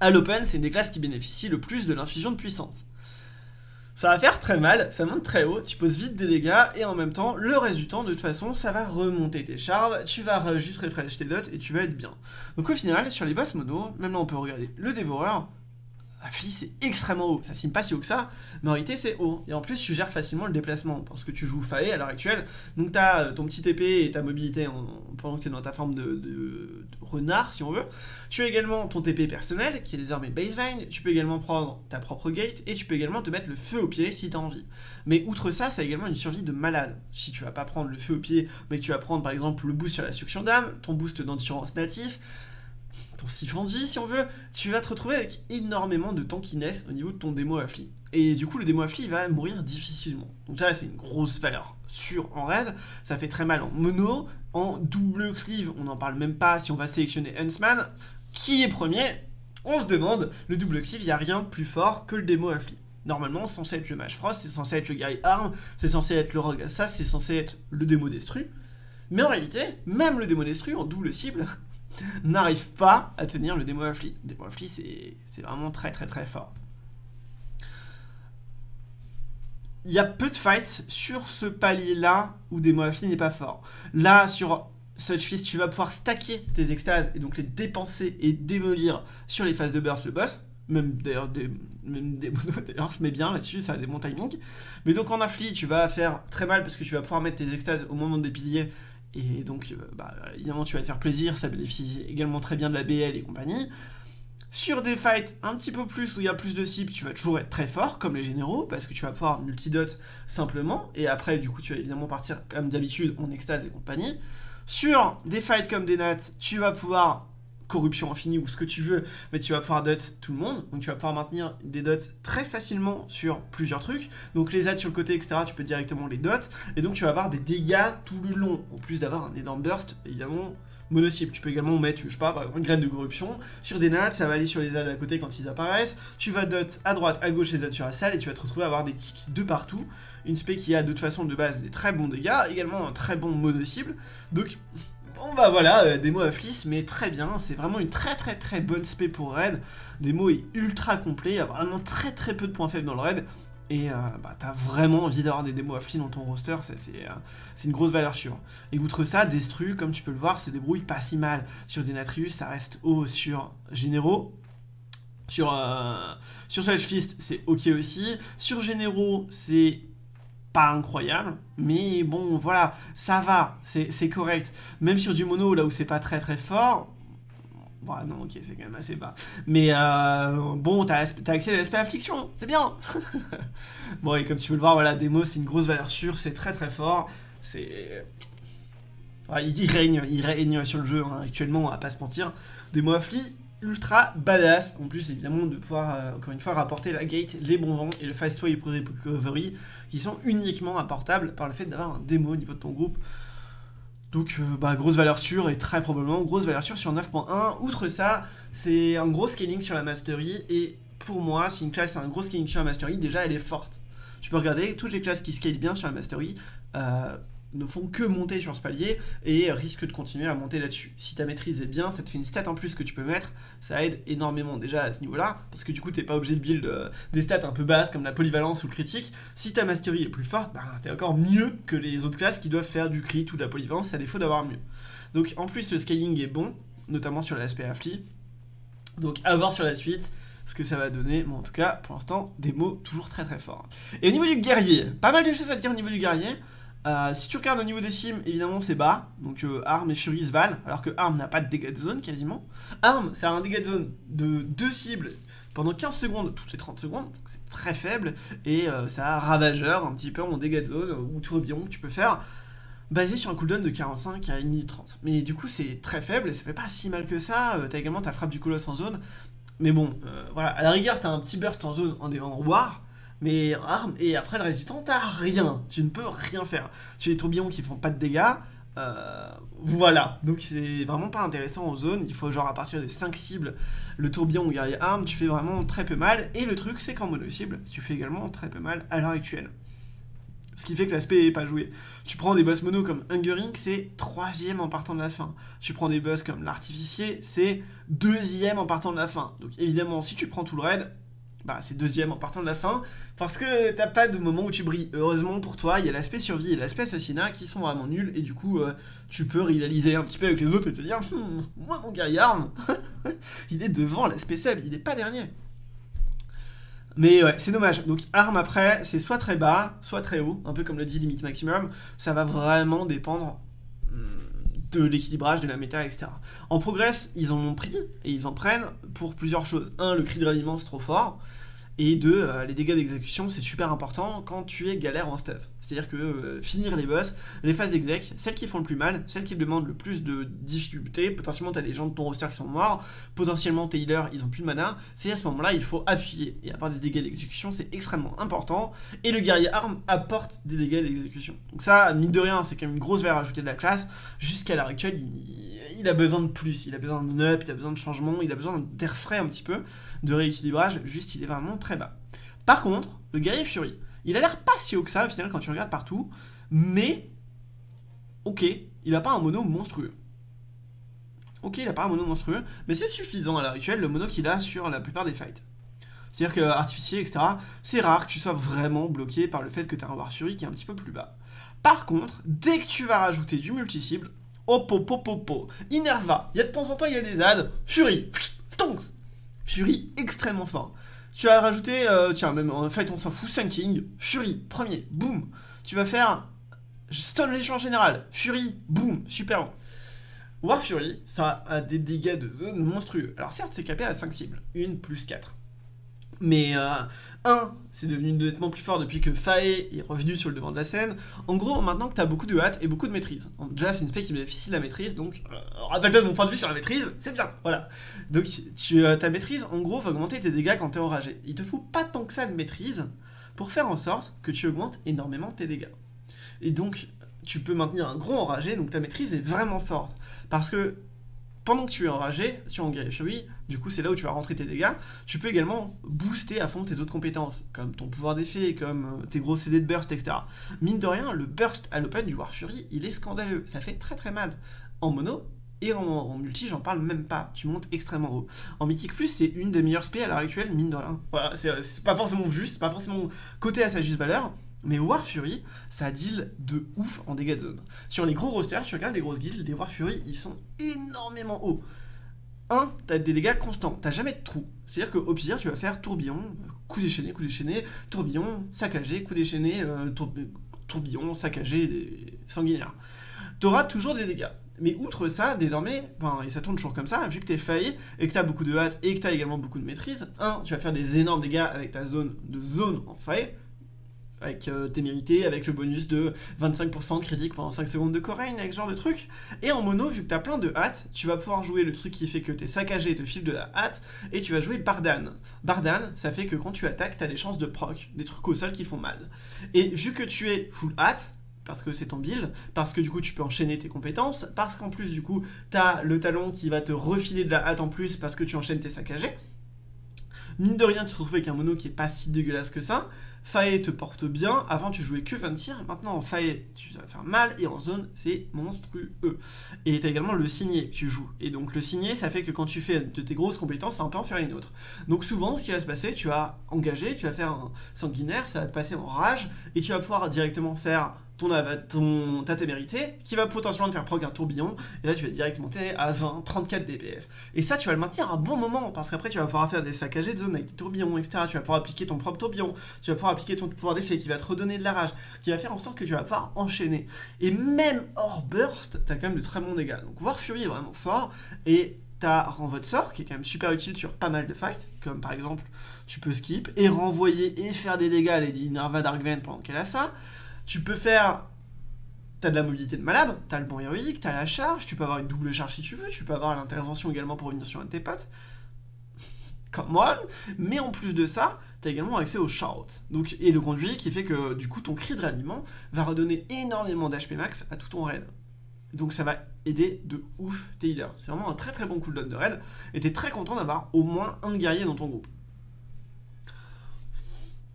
à l'open, c'est une des classes qui bénéficient le plus de l'infusion de puissance. Ça va faire très mal, ça monte très haut, tu poses vite des dégâts, et en même temps, le reste du temps, de toute façon, ça va remonter tes charles, tu vas juste refresh tes dots, et tu vas être bien. Donc au final, sur les boss modo, même là on peut regarder le dévoreur, Affli c'est extrêmement haut, ça signe pas si haut que ça, mais en réalité c'est haut. Et en plus tu gères facilement le déplacement, parce que tu joues Fae à l'heure actuelle, donc t'as euh, ton petit épée et ta mobilité pendant que t'es dans ta forme de, renard si on veut. Tu as également ton TP personnel, qui est désormais baseline, tu peux également prendre ta propre gate, et tu peux également te mettre le feu au pied si t'as envie. Mais outre ça, ça a également une survie de malade. Si tu vas pas prendre le feu au pied, mais que tu vas prendre par exemple le boost sur la succion d'âme, ton boost d'endurance natif, ton siphon de vie si on veut, tu vas te retrouver avec énormément de tankiness au niveau de ton démo affli. Et du coup le démo affli va mourir difficilement. Donc ça c'est une grosse valeur sûre en raid, ça fait très mal en mono, en double sleeve on n'en parle même pas si on va sélectionner Huntsman, qui est premier On se demande, le double sleeve il n'y a rien de plus fort que le démo affli. Normalement, c'est censé être le Mage Frost, c'est censé être le Guy Arm, c'est censé être le Rogue Assassin, c'est censé être le démo Destru. Mais en réalité, même le démo Destru en double cible, n'arrive pas à tenir le démo affli. Démo affli, c'est vraiment très très très fort. Il y a peu de fights sur ce palier-là où démo affli n'est pas fort. Là, sur Such Fist, tu vas pouvoir stacker tes extases et donc les dépenser et démolir sur les phases de burst le boss. même d'ailleurs des, même des d'ailleurs se met bien là-dessus, ça a des bons timings. Mais donc en affli, tu vas faire très mal parce que tu vas pouvoir mettre tes extases au moment des piliers, et donc euh, bah, évidemment tu vas te faire plaisir, ça bénéficie également très bien de la BL et compagnie. Sur des fights un petit peu plus où il y a plus de cibles, tu vas toujours être très fort, comme les généraux, parce que tu vas pouvoir multidot simplement, et après, du coup, tu vas évidemment partir, comme d'habitude, en extase et compagnie. Sur des fights comme des nats, tu vas pouvoir corruption infinie ou ce que tu veux, mais tu vas pouvoir dot tout le monde, donc tu vas pouvoir maintenir des dots très facilement sur plusieurs trucs, donc les aides sur le côté, etc., tu peux directement les dot, et donc tu vas avoir des dégâts tout le long, en plus d'avoir un énorme burst, évidemment, mono-cible. Tu peux également mettre, je sais pas, par exemple, une graine de corruption. Sur des nats, ça va aller sur les ZAD à côté quand ils apparaissent. Tu vas dot à droite, à gauche les ZAD sur la salle et tu vas te retrouver à avoir des tics de partout. Une spé qui a de toute façon de base des très bons dégâts, également un très bon mono-cible. Donc, bon bah voilà, euh, mots à mais très bien. C'est vraiment une très très très bonne spé pour raid. Mots est ultra complet, il y a vraiment très très peu de points faibles dans le raid et euh, bah, t'as vraiment envie d'avoir des démos affli dans ton roster, euh, c'est une grosse valeur sûre. Et outre ça, Destru, comme tu peux le voir, se débrouille pas si mal. Sur Denatrius, ça reste haut sur Généraux. Sur, euh, sur Fist, c'est ok aussi. Sur Généraux, c'est pas incroyable, mais bon, voilà, ça va, c'est correct. Même sur du mono, là où c'est pas très très fort, Bon, non, ok, c'est quand même assez bas. Mais euh, bon, t'as as accès à l'aspect affliction, c'est bien Bon, et comme tu peux le voir, voilà, démo, c'est une grosse valeur sûre, c'est très très fort. C'est... il, règne, il règne sur le jeu hein, actuellement, on va pas se mentir. Démo affli, ultra badass. En plus, évidemment, de pouvoir, euh, encore une fois, rapporter la gate, les bons vents et le fast way recovery, qui sont uniquement apportables par le fait d'avoir un démo au niveau de ton groupe. Donc, euh, bah, grosse valeur sûre et très probablement grosse valeur sûre sur 9.1. Outre ça, c'est un gros scaling sur la mastery et pour moi, si une classe a un gros scaling sur la mastery, déjà elle est forte. Tu peux regarder, toutes les classes qui scalent bien sur la mastery, euh, ne font que monter sur ce palier et risquent de continuer à monter là-dessus. Si ta maîtrise est bien, ça te fait une stat en plus que tu peux mettre, ça aide énormément déjà à ce niveau-là, parce que du coup t'es pas obligé de build euh, des stats un peu basses comme la polyvalence ou le critique. Si ta mastery est plus forte, bah, t'es encore mieux que les autres classes qui doivent faire du crit ou de la polyvalence à défaut d'avoir mieux. Donc en plus le scaling est bon, notamment sur l'aspect affli, donc à voir sur la suite ce que ça va donner, mais en tout cas pour l'instant des mots toujours très très forts. Et au niveau du guerrier, pas mal de choses à dire au niveau du guerrier, euh, si tu regardes au niveau des sims, évidemment c'est bas, donc euh, Arm et Fury se valent, alors que Arm n'a pas de dégâts de zone quasiment. Arm, a un dégât de zone de deux cibles pendant 15 secondes toutes les 30 secondes, c'est très faible, et euh, ça a Ravageur un petit peu en dégâts de zone, ou tourbillon que tu peux faire, basé sur un cooldown de 45 à 1 minute 30. Mais du coup c'est très faible, et ça fait pas si mal que ça, t'as également ta frappe du colosse en zone, mais bon, voilà, à la rigueur t'as un petit burst en zone en, en War, mais arme, et après le reste du temps, t'as rien. Tu ne peux rien faire. Tu as des tourbillons qui font pas de dégâts. Euh, voilà, donc c'est vraiment pas intéressant en zone, il faut genre à partir de 5 cibles, le tourbillon ou guerrier arme, tu fais vraiment très peu mal, et le truc c'est qu'en mono cible, tu fais également très peu mal à l'heure actuelle. Ce qui fait que l'aspect est pas joué. Tu prends des boss mono comme Hungering, c'est troisième en partant de la fin. Tu prends des boss comme l'artificier, c'est deuxième en partant de la fin. Donc évidemment, si tu prends tout le raid, bah, c'est deuxième en partant de la fin, parce que t'as pas de moment où tu brilles. Heureusement pour toi, il y a l'aspect survie et l'aspect assassinat qui sont vraiment nuls, et du coup, euh, tu peux rivaliser un petit peu avec les autres et te dire, hum, moi mon arme, il est devant l'aspect sub, il est pas dernier. Mais ouais, c'est dommage. Donc arme après, c'est soit très bas, soit très haut, un peu comme le dit limite maximum. Ça va vraiment dépendre de l'équilibrage de la méta, etc. En progress, ils en ont pris, et ils en prennent pour plusieurs choses. Un, le cri de ralliement, c'est trop fort. Et deux, euh, les dégâts d'exécution, c'est super important quand tu es galère en stuff. C'est-à-dire que euh, finir les boss, les phases d'exec, celles qui font le plus mal, celles qui demandent le plus de difficultés, potentiellement t'as des gens de ton roster qui sont morts, potentiellement tes healers, ils ont plus de mana, c'est à ce moment-là, il faut appuyer. Et avoir des dégâts d'exécution, c'est extrêmement important. Et le guerrier arme apporte des dégâts d'exécution. Donc ça, mine de rien, c'est quand même une grosse valeur ajoutée de la classe. Jusqu'à l'heure actuelle, il, a besoin de plus, il a besoin de up, il a besoin de changement, il a besoin d'air frais un petit peu, de rééquilibrage, juste il est vraiment très bas. Par contre, le guerrier Fury, il a l'air pas si haut que ça au final quand tu regardes partout, mais ok, il a pas un mono monstrueux. Ok, il a pas un mono monstrueux, mais c'est suffisant à l'heure actuelle le mono qu'il a sur la plupart des fights. C'est-à-dire que artificier, etc., c'est rare que tu sois vraiment bloqué par le fait que tu as un War Fury qui est un petit peu plus bas. Par contre, dès que tu vas rajouter du multi-cible, hop hop hop hop Inerva, il y a de temps en temps il y a des ads, Fury, Stonks, Fury extrêmement fort. Tu vas rajouter, euh, tiens, même en fait on s'en fout, King, Fury, premier, boum. Tu vas faire Stone Légion en général, Fury, boum, super bon. War Fury, ça a des dégâts de zone monstrueux. Alors certes, c'est capé à 5 cibles, une plus 4. Mais 1, euh, c'est devenu nettement plus fort depuis que Fae est revenu sur le devant de la scène. En gros, maintenant que tu beaucoup de hâte et beaucoup de maîtrise. Déjà, c'est une spec qui bénéficie de la maîtrise, donc euh, rappelle-toi de mon point de vue sur la maîtrise, c'est bien, voilà. Donc tu, euh, ta maîtrise, en gros, va augmenter tes dégâts quand tu es enragé. Il te faut pas tant que ça de maîtrise pour faire en sorte que tu augmentes énormément tes dégâts. Et donc, tu peux maintenir un gros enragé, donc ta maîtrise est vraiment forte. Parce que pendant que tu es enragé, sur Fury, du coup c'est là où tu vas rentrer tes dégâts, tu peux également booster à fond tes autres compétences, comme ton pouvoir d'effet, comme euh, tes gros CD de burst, etc. Mine de rien, le burst à l'open du War Fury, il est scandaleux, ça fait très très mal. En mono, et en, multi, j'en parle même pas, tu montes extrêmement haut. En mythique plus, c'est une des meilleures spé à l'heure actuelle, mine de rien. Voilà, c'est pas forcément vu, c'est pas forcément côté à sa juste valeur, mais War Fury, ça deal de ouf en dégâts de zone. Sur les gros rosters, tu regardes les grosses guildes, les War Fury, ils sont énormément hauts. 1, t'as des dégâts constants, t'as jamais de trou. C'est-à-dire qu'au pire, tu vas faire tourbillon, coup déchaîné, coup déchaîné, tourbillon, saccagé, coup déchaîné, euh, tourbillon, saccagé, sanguinaire. T'auras toujours des dégâts. Mais outre ça, désormais, et ça tourne toujours comme ça, vu que t'es failli et que t'as beaucoup de hâte et que t'as également beaucoup de maîtrise, 1, tu vas faire des énormes dégâts avec ta zone de zone en faille, avec euh, tes mérités, avec le bonus de 25% de critique pendant 5 secondes de Corain, avec ce genre de truc. Et en mono, vu que t'as plein de hâte, tu vas pouvoir jouer le truc qui fait que t'es saccagé et te file de la hâte, et tu vas jouer Bardan. Bardan, ça fait que quand tu attaques, t'as des chances de proc, des trucs au sol qui font mal. Et vu que tu es full hâte, parce que c'est ton build, parce que du coup tu peux enchaîner tes compétences, parce qu'en plus du coup t'as le talon qui va te refiler de la hâte en plus parce que tu enchaînes tes saccagés, Mine de rien, tu te retrouves avec un mono qui est pas si dégueulasse que ça. Fae te porte bien. Avant, tu jouais que 20 tirs. Maintenant, en Fae, tu vas faire mal. Et en zone, c'est monstrueux. Et tu as également le signé que tu joues. Et donc, le signé, ça fait que quand tu fais de tes grosses compétences, ça peut en faire une autre. Donc, souvent, ce qui va se passer, tu vas engager, tu vas faire un sanguinaire, ça va te passer en rage. Et tu vas pouvoir directement faire ton, ta témérité, qui va potentiellement te faire proc un tourbillon, et là tu vas direct monter à 20, 34 DPS. Et ça, tu vas le maintenir un bon moment, parce qu'après tu vas pouvoir faire des saccagés de zone avec des tourbillons, etc. Tu vas pouvoir appliquer ton propre tourbillon, tu vas pouvoir appliquer ton pouvoir d'effet qui va te redonner de la rage, qui va faire en sorte que tu vas pouvoir enchaîner. Et même hors burst, t'as quand même de très bons dégâts. Donc War Fury est vraiment fort, et t'as renvoi de sort, qui est quand même super utile sur pas mal de fights, comme par exemple, tu peux skip, et renvoyer et faire des dégâts à Lady Narva Darkven pendant qu'elle a ça. Tu peux faire... T'as de la mobilité de malade, t'as le bon héroïque, t'as la charge, tu peux avoir une double charge si tu veux, tu peux avoir l'intervention également pour revenir sur un de tes potes. Comme moi, mais en plus de ça, t'as également accès au shout. Donc, et le conduit qui fait que du coup ton cri de ralliement va redonner énormément d'HP max à tout ton raid. Donc ça va aider de ouf tes healers. C'est vraiment un très très bon cooldown de raid, et t'es très content d'avoir au moins un guerrier dans ton groupe.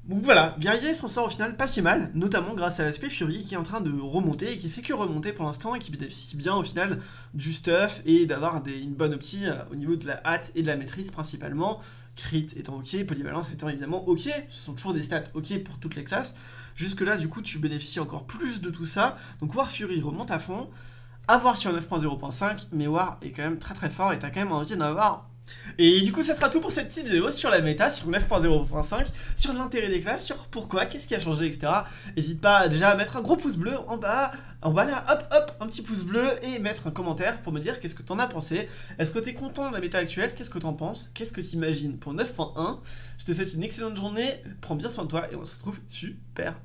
Donc voilà, Guerrier s'en sort au final pas si mal, notamment grâce à l'aspect Fury qui est en train de remonter et qui fait que remonter pour l'instant et qui bénéficie bien au final du stuff et d'avoir une bonne opti euh, au niveau de la hâte et de la maîtrise principalement. Crit étant ok, polyvalence étant évidemment ok, ce sont toujours des stats ok pour toutes les classes. Jusque là du coup tu bénéficies encore plus de tout ça, donc War Fury remonte à fond. À voir sur 9.0.5, mais War est quand même très très fort et t'as quand même envie d'en avoir et du coup, ça sera tout pour cette petite vidéo sur la méta, sur 9.0.5, sur l'intérêt des classes, sur pourquoi, qu'est-ce qui a changé, etc. N'hésite pas déjà à mettre un gros pouce bleu en bas, en bas là, hop hop, un petit pouce bleu et mettre un commentaire pour me dire qu'est-ce que t'en as pensé. Est-ce que t'es content de la méta actuelle? Qu'est-ce que t'en penses? Qu'est-ce que t'imagines pour 9.1 Je te souhaite une excellente journée, prends bien soin de toi et on se retrouve super.